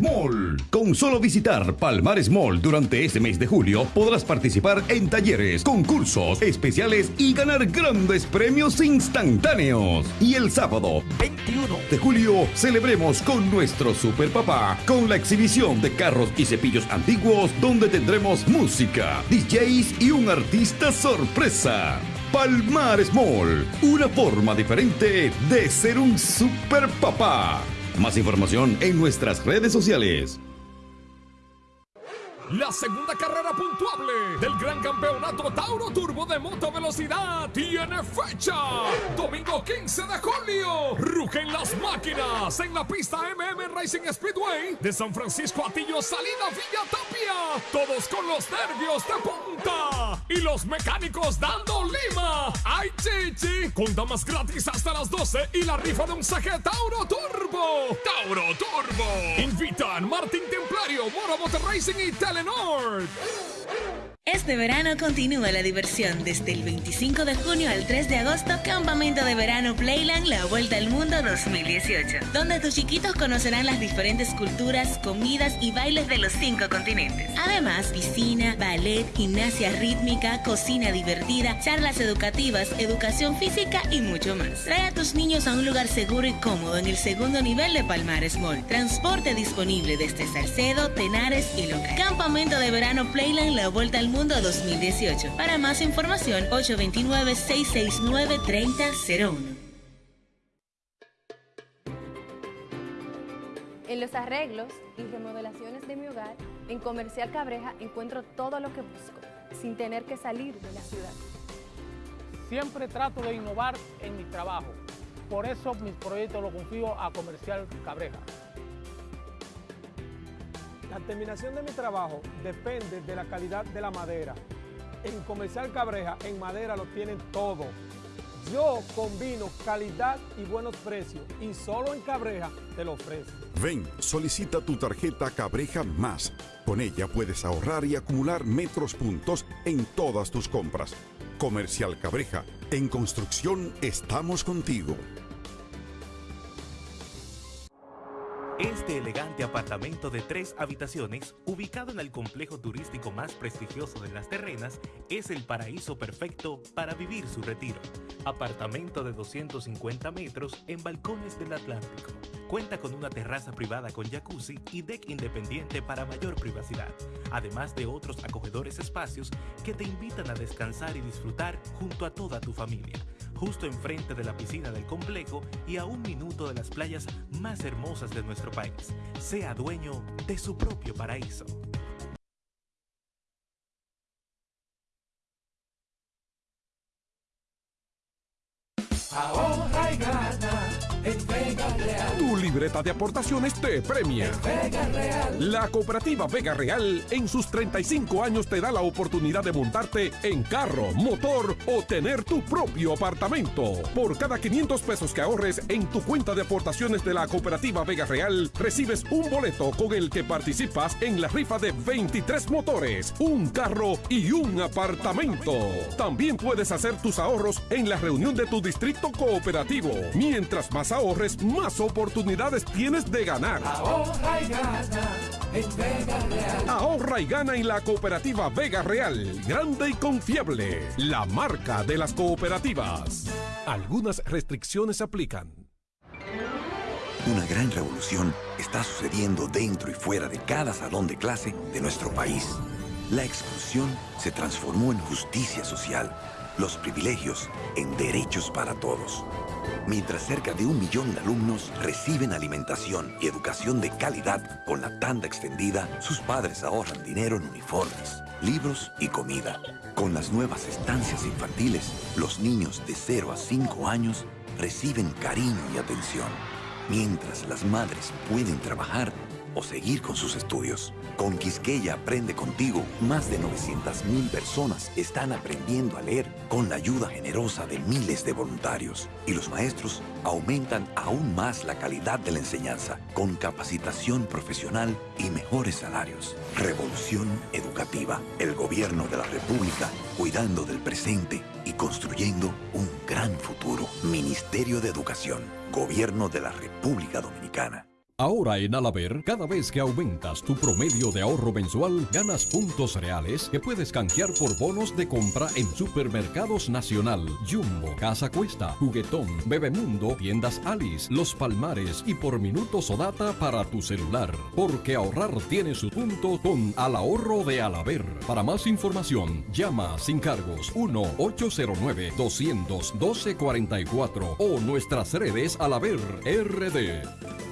S39: Mall. Con solo visitar Palmares Mall durante este mes de julio podrás participar en talleres, concursos especiales y ganar grandes premios instantáneos. Y el sábado 21 de julio celebremos con nuestro super papá con la exhibición de carros y cepillos antiguos donde tendremos música, DJs y un artista sorpresa. Palmares Mall, una forma diferente de ser un super papá. Más información en nuestras redes sociales.
S28: La segunda carrera puntuable del Gran Campeonato Tauro Turbo de Moto Velocidad tiene fecha. Domingo 15 de julio. Rugen las máquinas en la pista MM Racing Speedway de San Francisco Atillo Salida Villa Tapia. Todos con los nervios de punta y los mecánicos dando lima. ¡Ay, chichi! Con damas gratis hasta las 12 y la rifa de un saque Tauro Turbo. Tauro Turbo. Invitan Martín Templario, Moro Motor Racing y Telenor.
S29: Este verano continúa la diversión desde el 25 de junio al 3 de agosto, Campamento de Verano Playland La Vuelta al Mundo 2018, donde tus chiquitos conocerán las diferentes culturas, comidas y bailes de los cinco continentes. Además, piscina, ballet, gimnasia rítmica, cocina divertida, charlas educativas, educación física y mucho más. Trae a tus niños a un lugar seguro y cómodo en el segundo nivel de Palmares Mall. Transporte disponible desde Salcedo, Tenares y Loca. Campamento de Verano Playland La Vuelta al Mundo 2018. Para más información, 829-669-3001.
S40: En los arreglos y remodelaciones de mi hogar, en Comercial Cabreja encuentro todo lo que busco, sin tener que salir de la ciudad.
S41: Siempre trato de innovar en mi trabajo. Por eso mis proyectos los confío a Comercial Cabreja.
S42: La terminación de mi trabajo depende de la calidad de la madera. En Comercial Cabreja, en madera lo tienen todo. Yo combino calidad y buenos precios y solo en Cabreja te lo ofrezco.
S43: Ven, solicita tu tarjeta Cabreja Más. Con ella puedes ahorrar y acumular metros puntos en todas tus compras. Comercial Cabreja, en construcción estamos contigo.
S44: Este elegante apartamento de tres habitaciones, ubicado en el complejo turístico más prestigioso de Las Terrenas, es el paraíso perfecto para vivir su retiro. Apartamento de 250 metros en balcones del Atlántico. Cuenta con una terraza privada con jacuzzi y deck independiente para mayor privacidad, además de otros acogedores espacios que te invitan a descansar y disfrutar junto a toda tu familia justo enfrente de la piscina del complejo y a un minuto de las playas más hermosas de nuestro país. Sea dueño de su propio paraíso.
S28: Ahorra y gana Vega Real. Tu libreta de aportaciones te premia. Vega Real. La cooperativa Vega Real en sus 35 años te da la oportunidad de montarte en carro, motor o tener tu propio apartamento. Por cada 500 pesos que ahorres en tu cuenta de aportaciones de la cooperativa Vega Real, recibes un boleto con el que participas en la rifa de 23 motores, un carro y un apartamento. También puedes hacer tus ahorros en la reunión de tu distrito cooperativo. Mientras más ahorres, más oportunidades tienes de ganar.
S45: Ahorra y gana en Vega Real.
S28: Ahorra y gana en la cooperativa Vega Real. Grande y confiable. La marca de las cooperativas. Algunas restricciones aplican.
S2: Una gran revolución está sucediendo dentro y fuera de cada salón de clase de nuestro país. La exclusión se transformó en justicia social los privilegios en derechos para todos. Mientras cerca de un millón de alumnos reciben alimentación y educación de calidad con la tanda extendida, sus padres ahorran dinero en uniformes, libros y comida. Con las nuevas estancias infantiles, los niños de 0 a 5 años reciben cariño y atención, mientras las madres pueden trabajar o seguir con sus estudios. Con Quisqueya Aprende Contigo, más de 900.000 personas están aprendiendo a leer con la ayuda generosa de miles de voluntarios. Y los maestros aumentan aún más la calidad de la enseñanza con capacitación profesional y mejores salarios. Revolución educativa. El gobierno de la República cuidando del presente y construyendo un gran futuro. Ministerio de Educación. Gobierno de la República Dominicana.
S31: Ahora en Alaber, cada vez que aumentas tu promedio de ahorro mensual, ganas puntos reales que puedes canjear por bonos de compra en Supermercados Nacional, Jumbo, Casa Cuesta, Juguetón, Bebemundo, Tiendas Alice, Los Palmares y por minutos o data para tu celular. Porque ahorrar tiene su punto con Al Ahorro de Alaber. Para más información, llama sin cargos 1-809-212-44 o nuestras redes Alaber RD.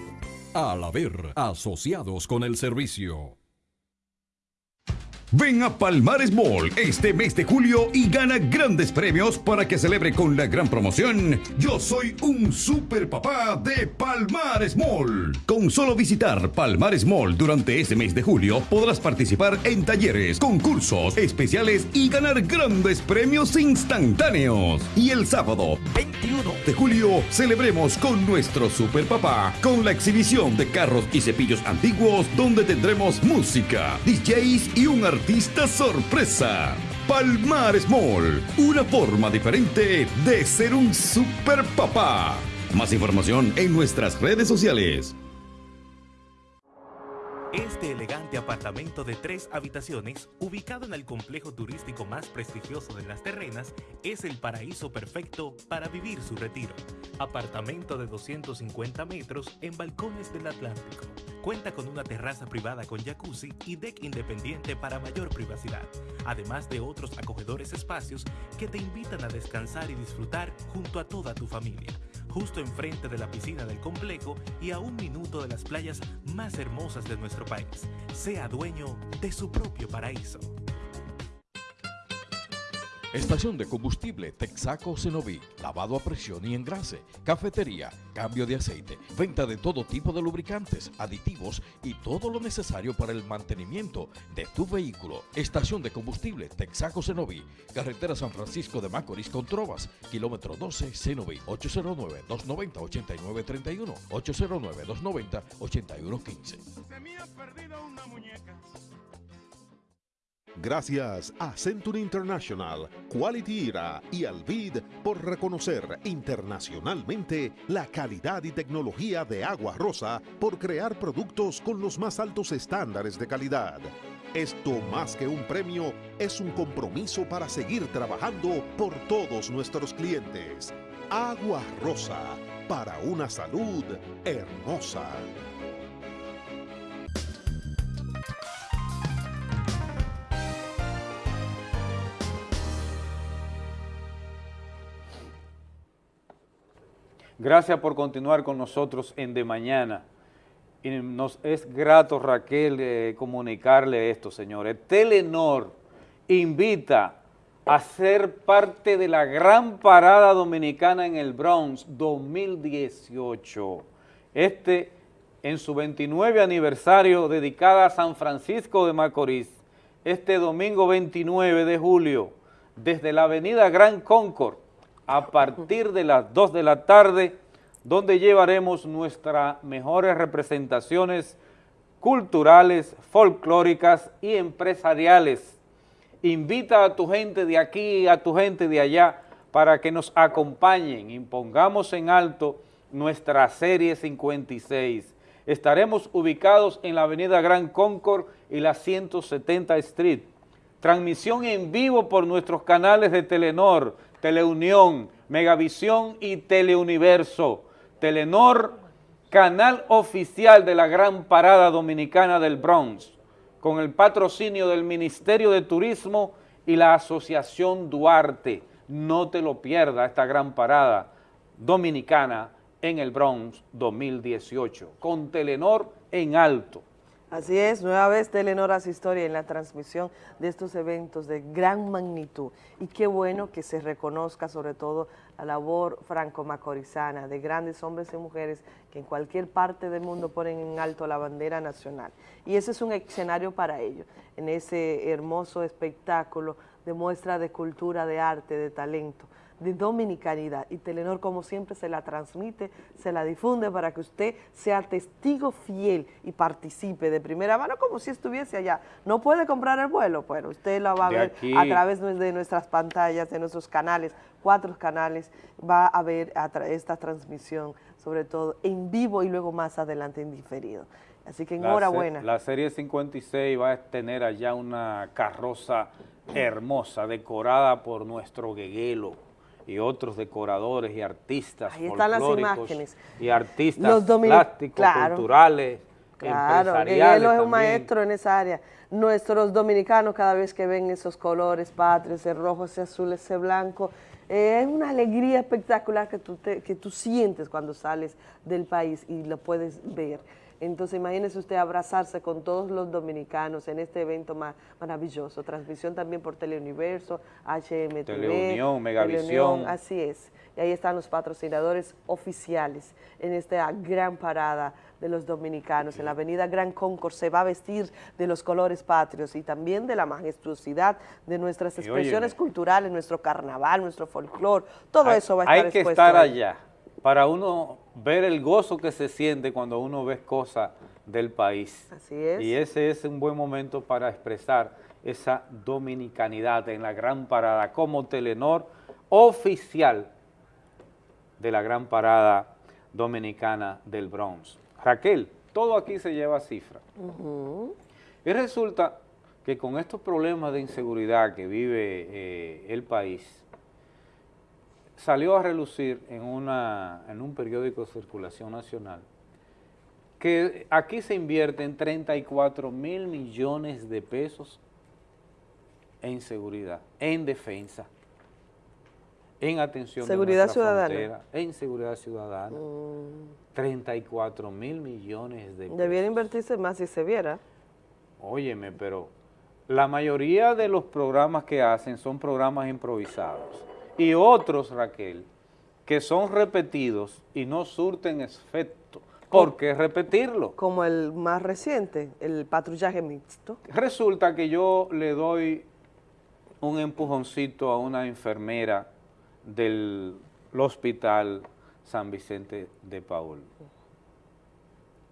S31: Al haber asociados con el servicio.
S39: Ven a Palmares Mall este mes de julio y gana grandes premios para que celebre con la gran promoción Yo soy un super papá de Palmares Mall. Con solo visitar Palmares Mall durante este mes de julio podrás participar en talleres, concursos especiales y ganar grandes premios instantáneos. Y el sábado 21 de julio celebremos con nuestro super papá con la exhibición de carros y cepillos antiguos donde tendremos música, DJs y un artista artista sorpresa. Palmares Mall, una forma diferente de ser un super papá. Más información en nuestras redes sociales.
S44: Este elegante apartamento de tres habitaciones, ubicado en el complejo turístico más prestigioso de las terrenas, es el paraíso perfecto para vivir su retiro. Apartamento de 250 metros en balcones del Atlántico. Cuenta con una terraza privada con jacuzzi y deck independiente para mayor privacidad, además de otros acogedores espacios que te invitan a descansar y disfrutar junto a toda tu familia justo enfrente de la piscina del complejo y a un minuto de las playas más hermosas de nuestro país. Sea dueño de su propio paraíso.
S46: Estación de combustible Texaco Cenoví, lavado a presión y engrase, cafetería, cambio de aceite, venta de todo tipo de lubricantes, aditivos y todo lo necesario para el mantenimiento de tu vehículo. Estación de combustible Texaco Cenoví, carretera San Francisco de Macorís con Trovas, kilómetro 12 Cenoví, 809-290-8931, 809-290-8115.
S43: Gracias a Century International, Quality Era y Alvid por reconocer internacionalmente la calidad y tecnología de Agua Rosa por crear productos con los más altos estándares de calidad. Esto más que un premio es un compromiso para seguir trabajando por todos nuestros clientes. Agua Rosa, para una salud hermosa.
S1: Gracias por continuar con nosotros en De Mañana. Y nos es grato, Raquel, eh, comunicarle esto, señores. Telenor invita a ser parte de la gran parada dominicana en el Bronx 2018. Este en su 29 aniversario dedicada a San Francisco de Macorís, este domingo 29 de julio, desde la avenida Gran Concord, a partir de las 2 de la tarde, donde llevaremos nuestras mejores representaciones culturales, folclóricas y empresariales. Invita a tu gente de aquí, a tu gente de allá, para que nos acompañen y pongamos en alto nuestra serie 56. Estaremos ubicados en la avenida Gran Concord y la 170 Street. Transmisión en vivo por nuestros canales de Telenor, Teleunión, Megavisión y Teleuniverso. Telenor, canal oficial de la Gran Parada Dominicana del Bronx, con el patrocinio del Ministerio de Turismo y la Asociación Duarte. No te lo pierdas esta gran parada dominicana en el Bronx 2018, con Telenor en alto.
S24: Así es, nueva vez Telenor hace historia en la transmisión de estos eventos de gran magnitud y qué bueno que se reconozca sobre todo la labor franco-macorizana de grandes hombres y mujeres que en cualquier parte del mundo ponen en alto la bandera nacional. Y ese es un escenario para ello, en ese hermoso espectáculo de muestra de cultura, de arte, de talento de dominicanidad y Telenor como siempre se la transmite, se la difunde para que usted sea testigo fiel y participe de primera mano como si estuviese allá. No puede comprar el vuelo, bueno, usted lo va a ver a través de nuestras pantallas, de nuestros canales, cuatro canales, va a ver esta transmisión, sobre todo en vivo y luego más adelante en diferido. Así que enhorabuena.
S1: La, la serie 56 va a tener allá una carroza hermosa, decorada por nuestro Gueguelo, y otros decoradores y artistas
S24: Ahí están las imágenes.
S1: y artistas plásticos, culturales,
S24: Claro, él es un maestro en esa área. Nuestros dominicanos cada vez que ven esos colores patrios, ese rojo, ese azul, ese blanco, es una alegría espectacular que tú, que tú sientes cuando sales del país y lo puedes ver. Entonces imagínese usted abrazarse con todos los dominicanos en este evento maravilloso. Transmisión también por Teleuniverso, HMTV.
S1: Teleunión, Megavisión.
S24: así es. Y ahí están los patrocinadores oficiales en esta gran parada de los dominicanos. En la avenida Gran Concord se va a vestir de los colores patrios y también de la majestuosidad de nuestras expresiones culturales, nuestro carnaval, nuestro folclore. Todo eso va a estar
S1: Hay que estar allá para uno ver el gozo que se siente cuando uno ve cosas del país.
S24: Así es.
S1: Y ese es un buen momento para expresar esa dominicanidad en la gran parada como Telenor oficial de la gran parada dominicana del Bronx. Raquel, todo aquí se lleva cifra. Y resulta que con estos problemas de inseguridad que vive eh, el país, salió a relucir en, una, en un periódico de circulación nacional que aquí se invierten 34 mil millones de pesos en seguridad, en defensa, en atención
S24: seguridad ciudadana.
S1: en seguridad ciudadana. 34 mil millones de pesos.
S24: Debiera invertirse más si se viera.
S1: Óyeme, pero la mayoría de los programas que hacen son programas improvisados y otros, Raquel, que son repetidos y no surten efecto. ¿Por qué repetirlo?
S24: Como el más reciente, el patrullaje mixto.
S1: Resulta que yo le doy un empujoncito a una enfermera del hospital San Vicente de Paul.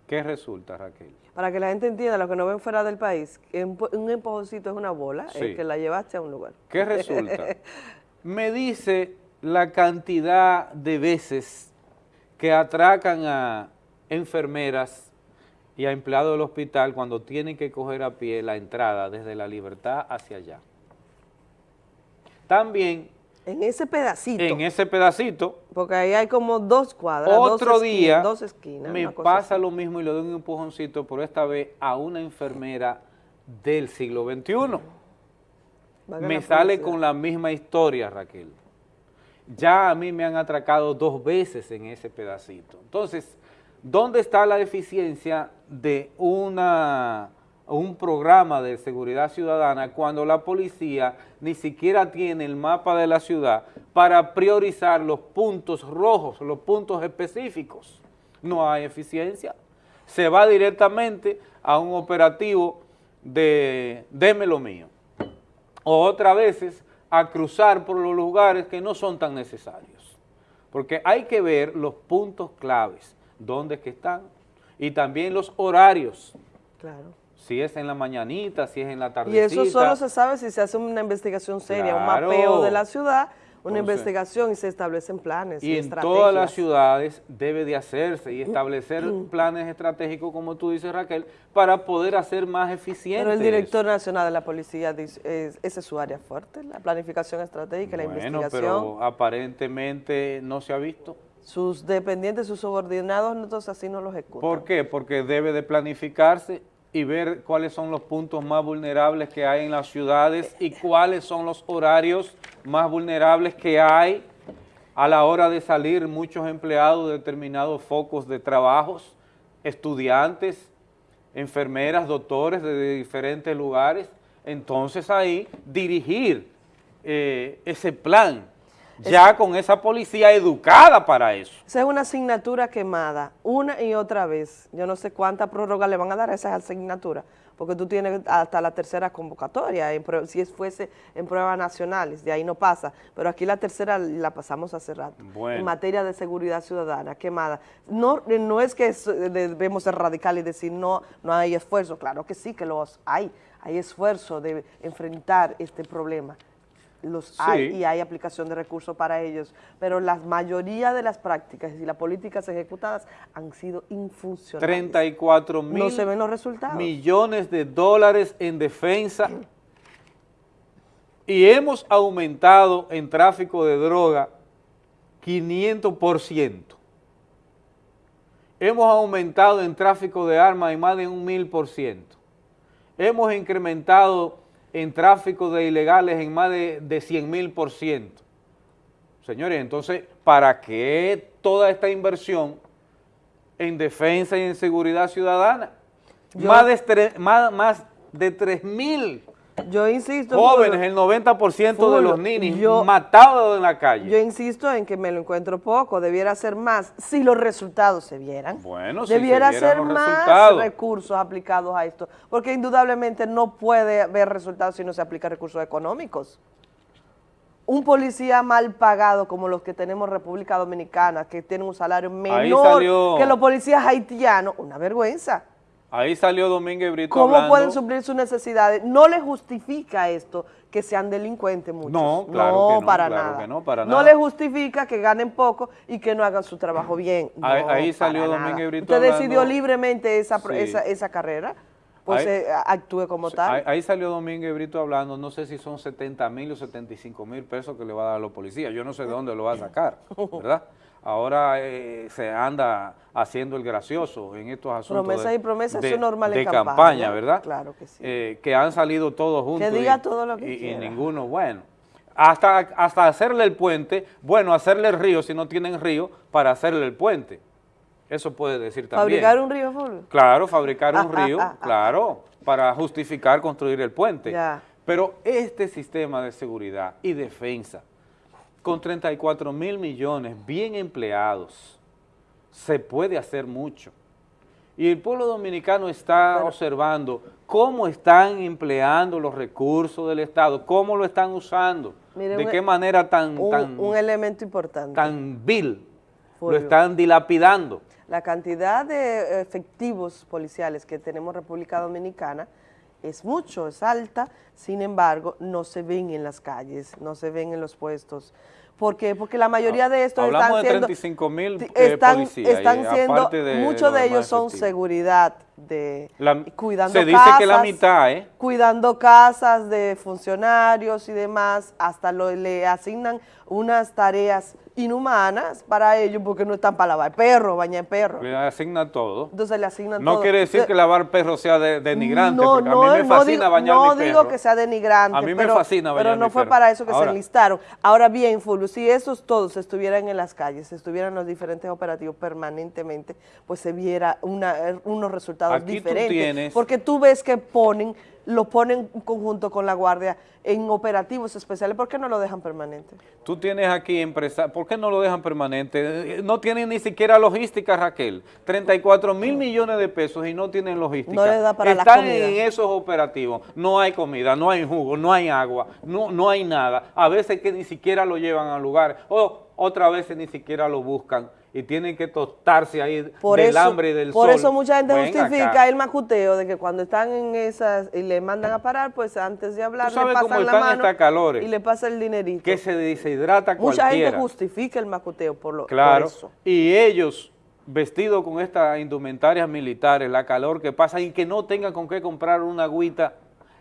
S1: ¿Qué resulta, Raquel?
S24: Para que la gente entienda, lo que no ven fuera del país, un empujoncito es una bola, el que la llevaste a un lugar.
S1: ¿Qué resulta? me dice la cantidad de veces que atracan a enfermeras y a empleados del hospital cuando tienen que coger a pie la entrada desde la libertad hacia allá. También...
S24: En ese pedacito.
S1: En ese pedacito.
S24: Porque ahí hay como dos cuadras,
S1: Otro
S24: dos
S1: día
S24: dos esquinas,
S1: me pasa lo mismo y le doy un empujoncito, pero esta vez a una enfermera del siglo XXI me sale con la misma historia, Raquel. Ya a mí me han atracado dos veces en ese pedacito. Entonces, ¿dónde está la deficiencia de una, un programa de seguridad ciudadana cuando la policía ni siquiera tiene el mapa de la ciudad para priorizar los puntos rojos, los puntos específicos? No hay eficiencia. Se va directamente a un operativo de déme lo mío o otras veces a cruzar por los lugares que no son tan necesarios. Porque hay que ver los puntos claves, dónde que están, y también los horarios.
S24: Claro.
S1: Si es en la mañanita, si es en la tardecita.
S24: Y eso solo se sabe si se hace una investigación seria, un mapeo de la ciudad, una investigación y se establecen planes y,
S1: y en todas las ciudades debe de hacerse y establecer planes estratégicos, como tú dices Raquel, para poder hacer más eficiente.
S24: Pero el director nacional de la policía dice, esa es su área fuerte, la planificación estratégica, la investigación.
S1: pero aparentemente no se ha visto.
S24: Sus dependientes, sus subordinados, entonces así no los ejecutan.
S1: ¿Por qué? Porque debe de planificarse y ver cuáles son los puntos más vulnerables que hay en las ciudades y cuáles son los horarios más vulnerables que hay a la hora de salir muchos empleados de determinados focos de trabajos, estudiantes, enfermeras, doctores de diferentes lugares, entonces ahí dirigir eh, ese plan, ya con esa policía educada para eso.
S24: Esa es una asignatura quemada, una y otra vez. Yo no sé cuánta prórroga le van a dar a esas asignaturas, porque tú tienes hasta la tercera convocatoria, en si es- fuese en pruebas nacionales, de ahí no pasa, pero aquí la tercera la pasamos hace rato,
S1: Bueno.
S24: en materia de seguridad ciudadana, quemada. No, no es que eh, debemos ser radicales y decir no, no hay esfuerzo, claro que sí que los hay, hay esfuerzo de enfrentar este problema, los
S1: Sí.
S24: hay y hay aplicación de recursos para ellos, pero la mayoría de las prácticas y las políticas ejecutadas han sido infuncionales.
S1: 34 mil
S24: No se ven los resultados.
S1: millones de dólares en defensa y hemos aumentado en tráfico de droga 500%. Hemos aumentado en tráfico de armas en más de un mil por ciento. Hemos incrementado en tráfico de ilegales en más de, de 100 mil por ciento. Señores, entonces, ¿para qué toda esta inversión en defensa y en seguridad ciudadana?
S24: Yo-
S1: más, de más, más de 3 mil
S24: Yo insisto.
S1: jóvenes, el 90% de los ninis
S24: yo-
S1: matados en la calle.
S24: Yo insisto en que me lo encuentro poco, debiera ser más si los resultados se vieran.
S1: Bueno, si
S24: debiera
S1: se vieran
S24: ser
S1: los
S24: más
S1: resultados.
S24: recursos aplicados a esto, porque indudablemente no puede haber resultados si no se aplica recursos económicos. Un policía mal pagado como los que tenemos en República Dominicana, que tienen un salario menor que los policías haitianos, una vergüenza.
S1: Ahí salió Domínguez Brito
S24: ¿Cómo
S1: hablando.
S24: pueden suplir sus necesidades? No les justifica esto que sean delincuentes muchos.
S1: No, claro que no,
S24: para
S1: claro
S24: nada.
S1: que no, para
S24: No
S1: nada.
S24: les justifica que ganen poco y que no hagan su trabajo bien.
S1: Ahí-
S24: No,
S1: ahí salió Domínguez. Brito
S24: Usted
S1: hablando-
S24: decidió libremente esa,
S1: Sí.
S24: esa, esa carrera, pues
S1: Ahí-
S24: eh, actúe como tal.
S1: Ahí, ahí salió Domínguez Brito hablando, no sé si son 70 mil o 75 mil pesos que le va a dar a los policías, yo no sé de dónde lo va a sacar, ¿verdad? Ahora eh, se anda haciendo el gracioso en estos asuntos
S24: Promesas y promesas,
S1: de-
S24: eso es normal en
S1: de
S24: campaña,
S1: campaña, ¿verdad?
S24: claro que sí.
S1: Eh, que han salido todos juntos.
S24: diga
S1: y-
S24: todo lo que
S1: y- y ninguno, bueno. Hasta, hasta hacerle el puente, bueno, hacerle el río si no tienen río, para hacerle el puente. Eso puede decir también.
S24: Fabricar un río, Fulvio.
S1: Claro, fabricar un río, claro, para justificar construir el puente.
S24: Ya.
S1: Pero este sistema de seguridad y defensa, con 34 mil millones bien empleados, se puede hacer mucho. Y el pueblo dominicano está observando cómo están empleando los recursos del Estado, cómo lo están usando, de qué manera tan,
S24: Un,
S1: tan,
S24: un elemento importante.
S1: tan vil lo están dilapidando.
S24: La cantidad de efectivos policiales que tenemos en República Dominicana es mucho, es alta, sin embargo, no se ven en las calles, no se ven en los puestos. ¿Por qué? Porque la mayoría de estos
S1: Hablamos
S24: están
S1: de
S24: siendo...
S1: 35 mil eh,
S24: están,
S1: policías.
S24: están
S1: y
S24: siendo,
S1: de
S24: muchos de ellos son
S1: efectivos.
S24: seguridad, de
S1: La-
S24: cuidando
S1: se dice
S24: casas,
S1: que la mitad, ¿eh?
S24: cuidando casas de funcionarios y demás, hasta lo, le asignan unas tareas inhumanas para ellos porque no están para lavar perro, bañar perro.
S1: Le asigna todo.
S24: Entonces le asignan
S1: No
S24: todo.
S1: quiere decir
S24: Entonces,
S1: que lavar perro sea de- denigrante,
S24: no,
S1: porque
S24: no,
S1: a mí me
S24: no
S1: fascina
S24: digo,
S1: bañar
S24: no
S1: mi
S24: digo
S1: perro.
S24: que sea denigrante.
S1: A mí me
S24: pero,
S1: fascina bañar
S24: Pero no
S1: mi
S24: fue
S1: perro.
S24: para eso que
S1: Ahora-
S24: se enlistaron. Ahora bien, Fulvio, si esos todos estuvieran en las calles, estuvieran en los diferentes operativos permanentemente, pues se viera una, unos resultados
S1: Aquí tú
S24: diferentes.
S1: tienes-
S24: Porque tú ves que ponen, lo ponen en conjunto con la Guardia en operativos especiales. ¿Por qué no lo dejan permanente?
S1: Tú tienes aquí empresa, ¿por qué no lo dejan permanente? No tienen ni siquiera logística, Raquel. 34 mil millones de pesos y no tienen logística.
S24: No les da para la
S1: Están en esos operativos. No hay comida, no hay jugo, no hay agua, no, no hay nada. A veces que ni siquiera lo llevan al lugar o otras veces ni siquiera lo buscan y tienen que tostarse ahí
S24: Por
S1: del
S24: eso,
S1: hambre y del
S24: por
S1: sol.
S24: eso mucha gente
S1: Ven
S24: justifica
S1: acá.
S24: el macuteo de que cuando están en esas y le mandan a parar, pues antes de hablar le pasan la mano
S1: calores.
S24: y le pasa el dinerito.
S1: que se deshidrata
S24: Mucha
S1: cualquiera.
S24: gente justifica el macuteo por, lo, por
S1: Claro,
S24: eso.
S1: y ellos vestidos con estas indumentarias militares, la calor que pasa y que no tengan con qué comprar una agüita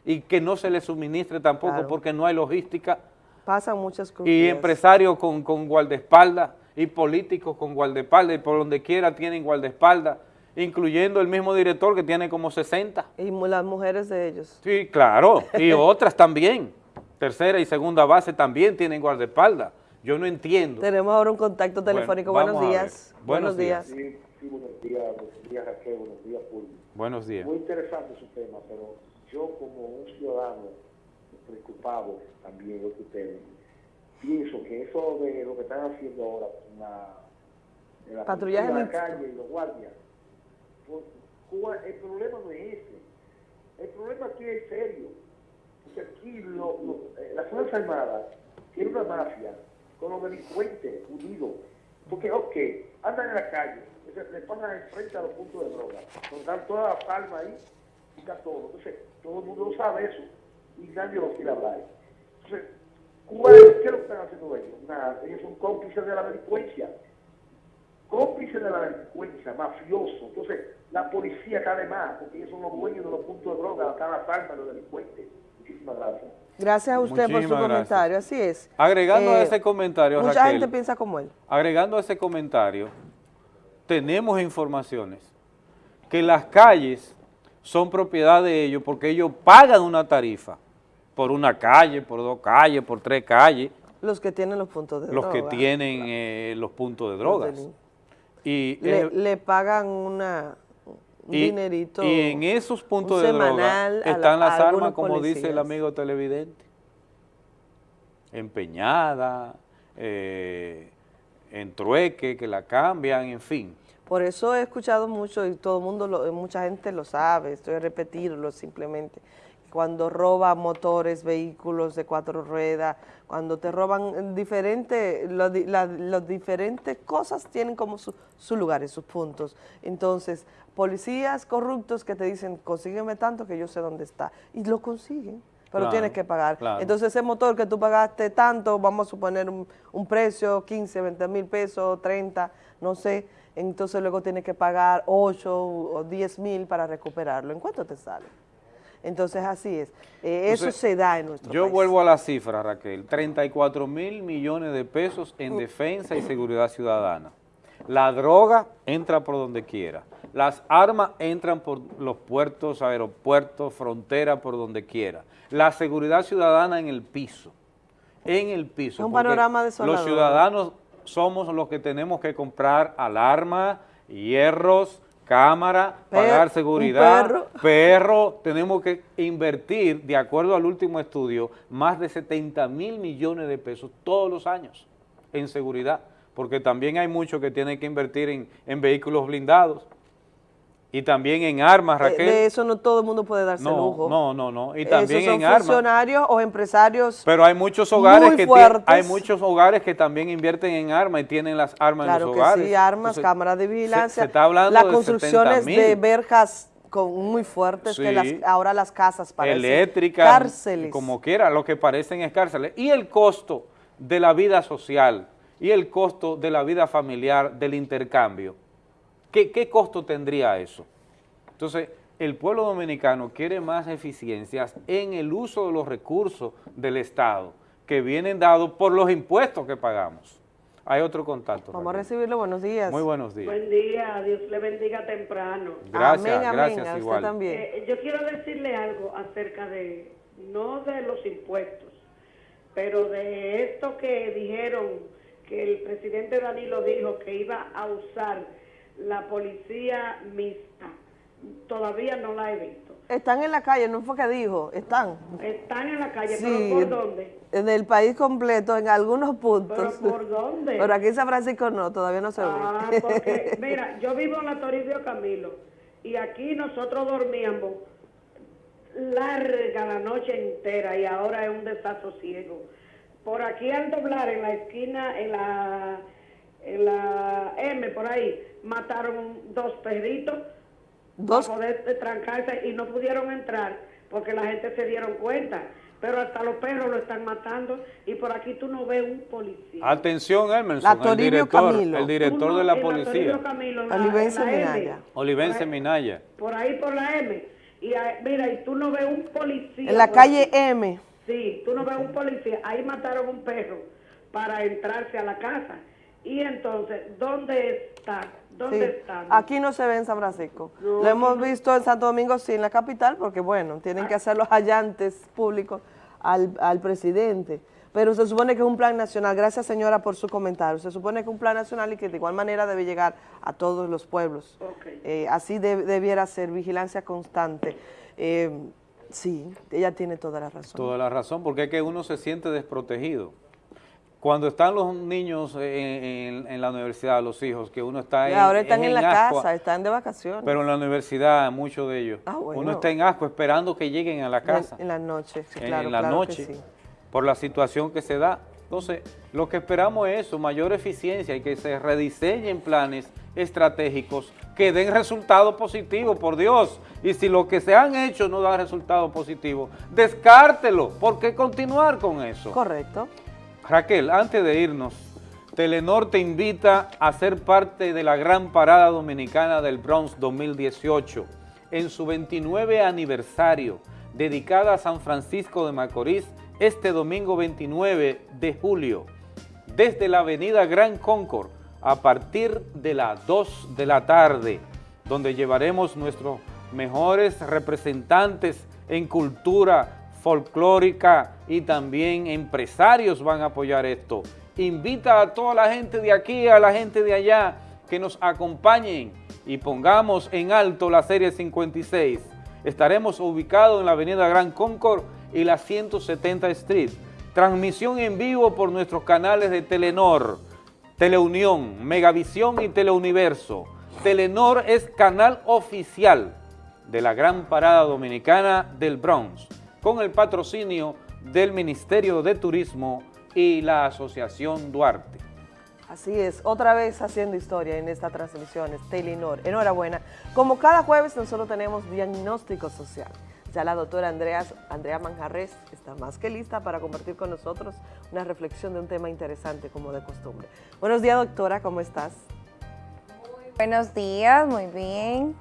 S1: y que no se les suministre tampoco
S24: Claro.
S1: porque no hay logística
S24: Pasan muchas cosas.
S1: y empresarios con, con guardaespaldas y políticos con guardaespaldas y por donde quiera tienen guardaespaldas incluyendo el mismo director que tiene como 60.
S24: Y las mujeres de ellos.
S1: Sí, claro, y otras también. Tercera y segunda base también tienen guardaespaldas. Yo no entiendo.
S24: Tenemos ahora un contacto telefónico. buenos días.
S1: Buenos, días.
S47: Sí, sí, buenos días, buenos días Raquel, buenos días Fulvio.
S1: Buenos días.
S47: Muy interesante su tema, pero yo como un ciudadano preocupado también de ustedes, pienso que eso de lo que están haciendo ahora con la, la de la calle y los guardias, pues, Cuba, el problema no es ese. El problema aquí es serio. Porque aquí lo- lo- eh, la Fuerza Armada tiene una mafia con los delincuentes unidos. Porque, ok, andan en la calle, se- le pasan enfrente a los puntos de droga, nos dan toda la palma ahí y está todo. Entonces, todo el mundo lo sabe eso y nadie lo quiere hablar. Entonces, Cuba, ¿qué es lo que están haciendo ellos? Nada, ellos son cómplices de la delincuencia cómplices de la delincuencia, mafioso. Entonces, la policía cae más, porque ellos son los dueños de los puntos de droga, están las armas de los delincuentes. Muchísimas gracias.
S24: Gracias a usted por su
S1: gracias.
S24: comentario, así es.
S1: Agregando a
S24: Eh,
S1: ese comentario,
S24: Mucha
S1: Raquel,
S24: gente piensa como él.
S1: agregando a ese comentario, tenemos informaciones que las calles son propiedad de ellos porque ellos pagan una tarifa por una calle, por dos calles, por tres calles,
S24: Los que tienen los puntos de
S1: los que
S24: droga.
S1: tienen eh, los puntos de drogas. Y,
S24: Le,
S1: eh,
S24: le pagan una, un
S1: y-
S24: dinerito.
S1: y en esos puntos
S24: un
S1: de droga
S24: la-
S1: están las armas, como dice el amigo televidente, empeñada, eh, en trueque, que la cambian, en fin.
S24: Por eso he escuchado mucho y todo el mundo, lo- mucha gente lo sabe, estoy a repetirlo simplemente. Cuando roban motores, vehículos de cuatro ruedas, cuando te roban diferentes, las diferentes cosas tienen como su, su lugar y sus puntos. Entonces, policías corruptos que te dicen, consígueme tanto que yo sé dónde está. Y lo consiguen, pero
S1: Claro,
S24: tienes que pagar.
S1: claro.
S24: Entonces, ese motor que tú pagaste tanto, vamos a suponer un, un precio, 15, 20 mil pesos, 30, no sé, entonces luego tienes que pagar 8 o 10 mil para recuperarlo. ¿En cuánto te sale? Entonces, así es. Eh, eso se da en nuestro
S1: Yo
S24: país.
S1: vuelvo a la cifra, Raquel, 34 mil millones de pesos en defensa y seguridad ciudadana. La droga entra por donde quiera. Las armas entran por los puertos, aeropuertos, fronteras, por donde quiera. La seguridad ciudadana en el piso, en el piso.
S24: Es un panorama desolador.
S1: Los ciudadanos somos los que tenemos que comprar alarmas, hierros, cámara,
S24: Per-
S1: pagar seguridad,
S24: perro.
S1: perro, tenemos que invertir, de acuerdo al último estudio, más de 70 mil millones de pesos todos los años en seguridad, porque también hay muchos que tienen que invertir en, en vehículos blindados y también en armas,
S24: De-
S1: Raquel.
S24: De eso no todo el mundo puede darse
S1: no,
S24: lujo.
S1: no, no, no, y
S24: Esos
S1: también
S24: son
S1: en armas.
S24: funcionarios o empresarios
S1: Pero hay muchos hogares
S24: muy
S1: que hay muchos hogares que también invierten en armas y tienen las armas
S24: Claro
S1: en los
S24: que
S1: hogares.
S24: sí, armas,
S1: Entonces,
S24: cámaras de vigilancia.
S1: Se, está hablando
S24: Las
S1: de
S24: construcciones
S1: 70,000.
S24: de verjas con, muy fuertes, que las, ahora las casas parecen
S1: eléctricas,
S24: cárceles.
S1: como quiera, lo que parecen es cárceles. Y el costo de la vida social y el costo de la vida familiar, del intercambio, ¿qué, qué costo tendría eso? Entonces, el pueblo dominicano quiere más eficiencias en el uso de los recursos del Estado que vienen dados por los impuestos que pagamos. Hay otro contacto.
S24: Vamos a recibirlo, buenos días.
S1: Muy buenos días.
S48: Buen día, Dios le bendiga temprano.
S1: Gracias,
S24: Amén, amén,
S1: gracias
S24: a usted
S1: igual.
S24: también.
S48: Eh, yo quiero decirle algo acerca de, no de los impuestos, pero de esto que dijeron que el presidente Danilo dijo que iba a usar la policía mixta. Todavía no la he visto.
S24: Están en la calle, no fue que dijo, están.
S48: Están en la calle,
S24: Sí,
S48: pero ¿por dónde?
S24: En el país completo, en algunos puntos.
S48: ¿Pero por dónde?
S24: Pero aquí en San Francisco no, todavía no se ve.
S48: Ah, porque, mira, yo vivo en la Toribio Camilo y aquí nosotros dormíamos larga la noche entera y ahora es un desasosiego. Por aquí al doblar en la esquina, en la, en la M, por ahí, mataron dos perritos
S24: ¿Dos?
S48: para poder trancarse y no pudieron entrar porque la gente se dieron cuenta. Pero hasta los perros lo están matando y por aquí tú no ves un policía.
S1: Atención, Emerson,
S24: La
S1: el
S24: Toribio
S1: director,
S24: Camilo.
S1: el director
S48: Uno
S1: de la policía,
S24: Olivense Minaya.
S1: Olivense Minaya.
S48: por ahí por la M. Y ahí- mira, y tú no ves un policía.
S24: En la calle
S48: aquí.
S24: M.
S48: Sí, tú no ves un policía. Ahí mataron un perro para entrarse a la casa. Y entonces, ¿dónde está? ¿Dónde
S24: Sí.
S48: están?
S24: Aquí no se ve en San Francisco.
S48: No,
S24: Lo hemos
S48: no.
S24: visto en Santo Domingo, sí, en la capital, porque bueno, tienen que hacer los hallantes públicos al, al presidente. Pero se supone que es un plan nacional. Gracias, señora, por su comentario. Se supone que es un plan nacional y que de igual manera debe llegar a todos los pueblos. Eh, así de- debiera ser, vigilancia constante. Eh, sí, ella tiene toda la razón.
S1: Toda la razón, porque es que uno se siente desprotegido. Cuando están los niños en, en- en la universidad, los hijos, que uno está
S24: Y
S1: en,
S24: ahora están
S1: es
S24: en la
S1: ascua,
S24: casa, están de vacaciones.
S1: Pero en la universidad, muchos de ellos,
S24: Ah, bueno.
S1: uno está en asco esperando que lleguen a la casa.
S24: En, la noche, sí,
S1: en-
S24: claro,
S1: en la
S24: claro
S1: noche,
S24: sí.
S1: por la situación que se da. Entonces, lo que esperamos es eso, mayor eficiencia y que se rediseñen planes estratégicos que den resultados positivos, por Dios. Y si lo que se han hecho no da resultados positivos, descártelo. ¿Por qué continuar con eso?
S24: Correcto.
S1: Raquel, antes de irnos, Telenor te invita a ser parte de la gran parada dominicana del Bronx 2018 en su 29 aniversario, dedicada a San Francisco de Macorís este domingo 29 de julio, desde la avenida Gran Concord a partir de las 2 de la tarde, donde llevaremos nuestros mejores representantes en cultura folclórica y también empresarios van a apoyar esto. Invita a toda la gente de aquí, a la gente de allá, que nos acompañen y pongamos en alto la Serie 56. Estaremos ubicados en la avenida Gran Concord y la 170 Street. Transmisión en vivo por nuestros canales de Telenor, Teleunión, Megavisión y Teleuniverso. Telenor es canal oficial de la Gran Parada Dominicana del Bronx, con el patrocinio del Ministerio de Turismo y la Asociación Duarte.
S24: Así es, otra vez haciendo historia en estas transmisiones, Telenor. Enhorabuena. Como cada jueves nosotros tenemos diagnóstico social. Ya la doctora Andrea, Andrea Manjarres está más que lista para compartir con nosotros una reflexión de un tema interesante como de costumbre. Buenos días doctora, ¿cómo estás?
S49: Buenos días, muy bien.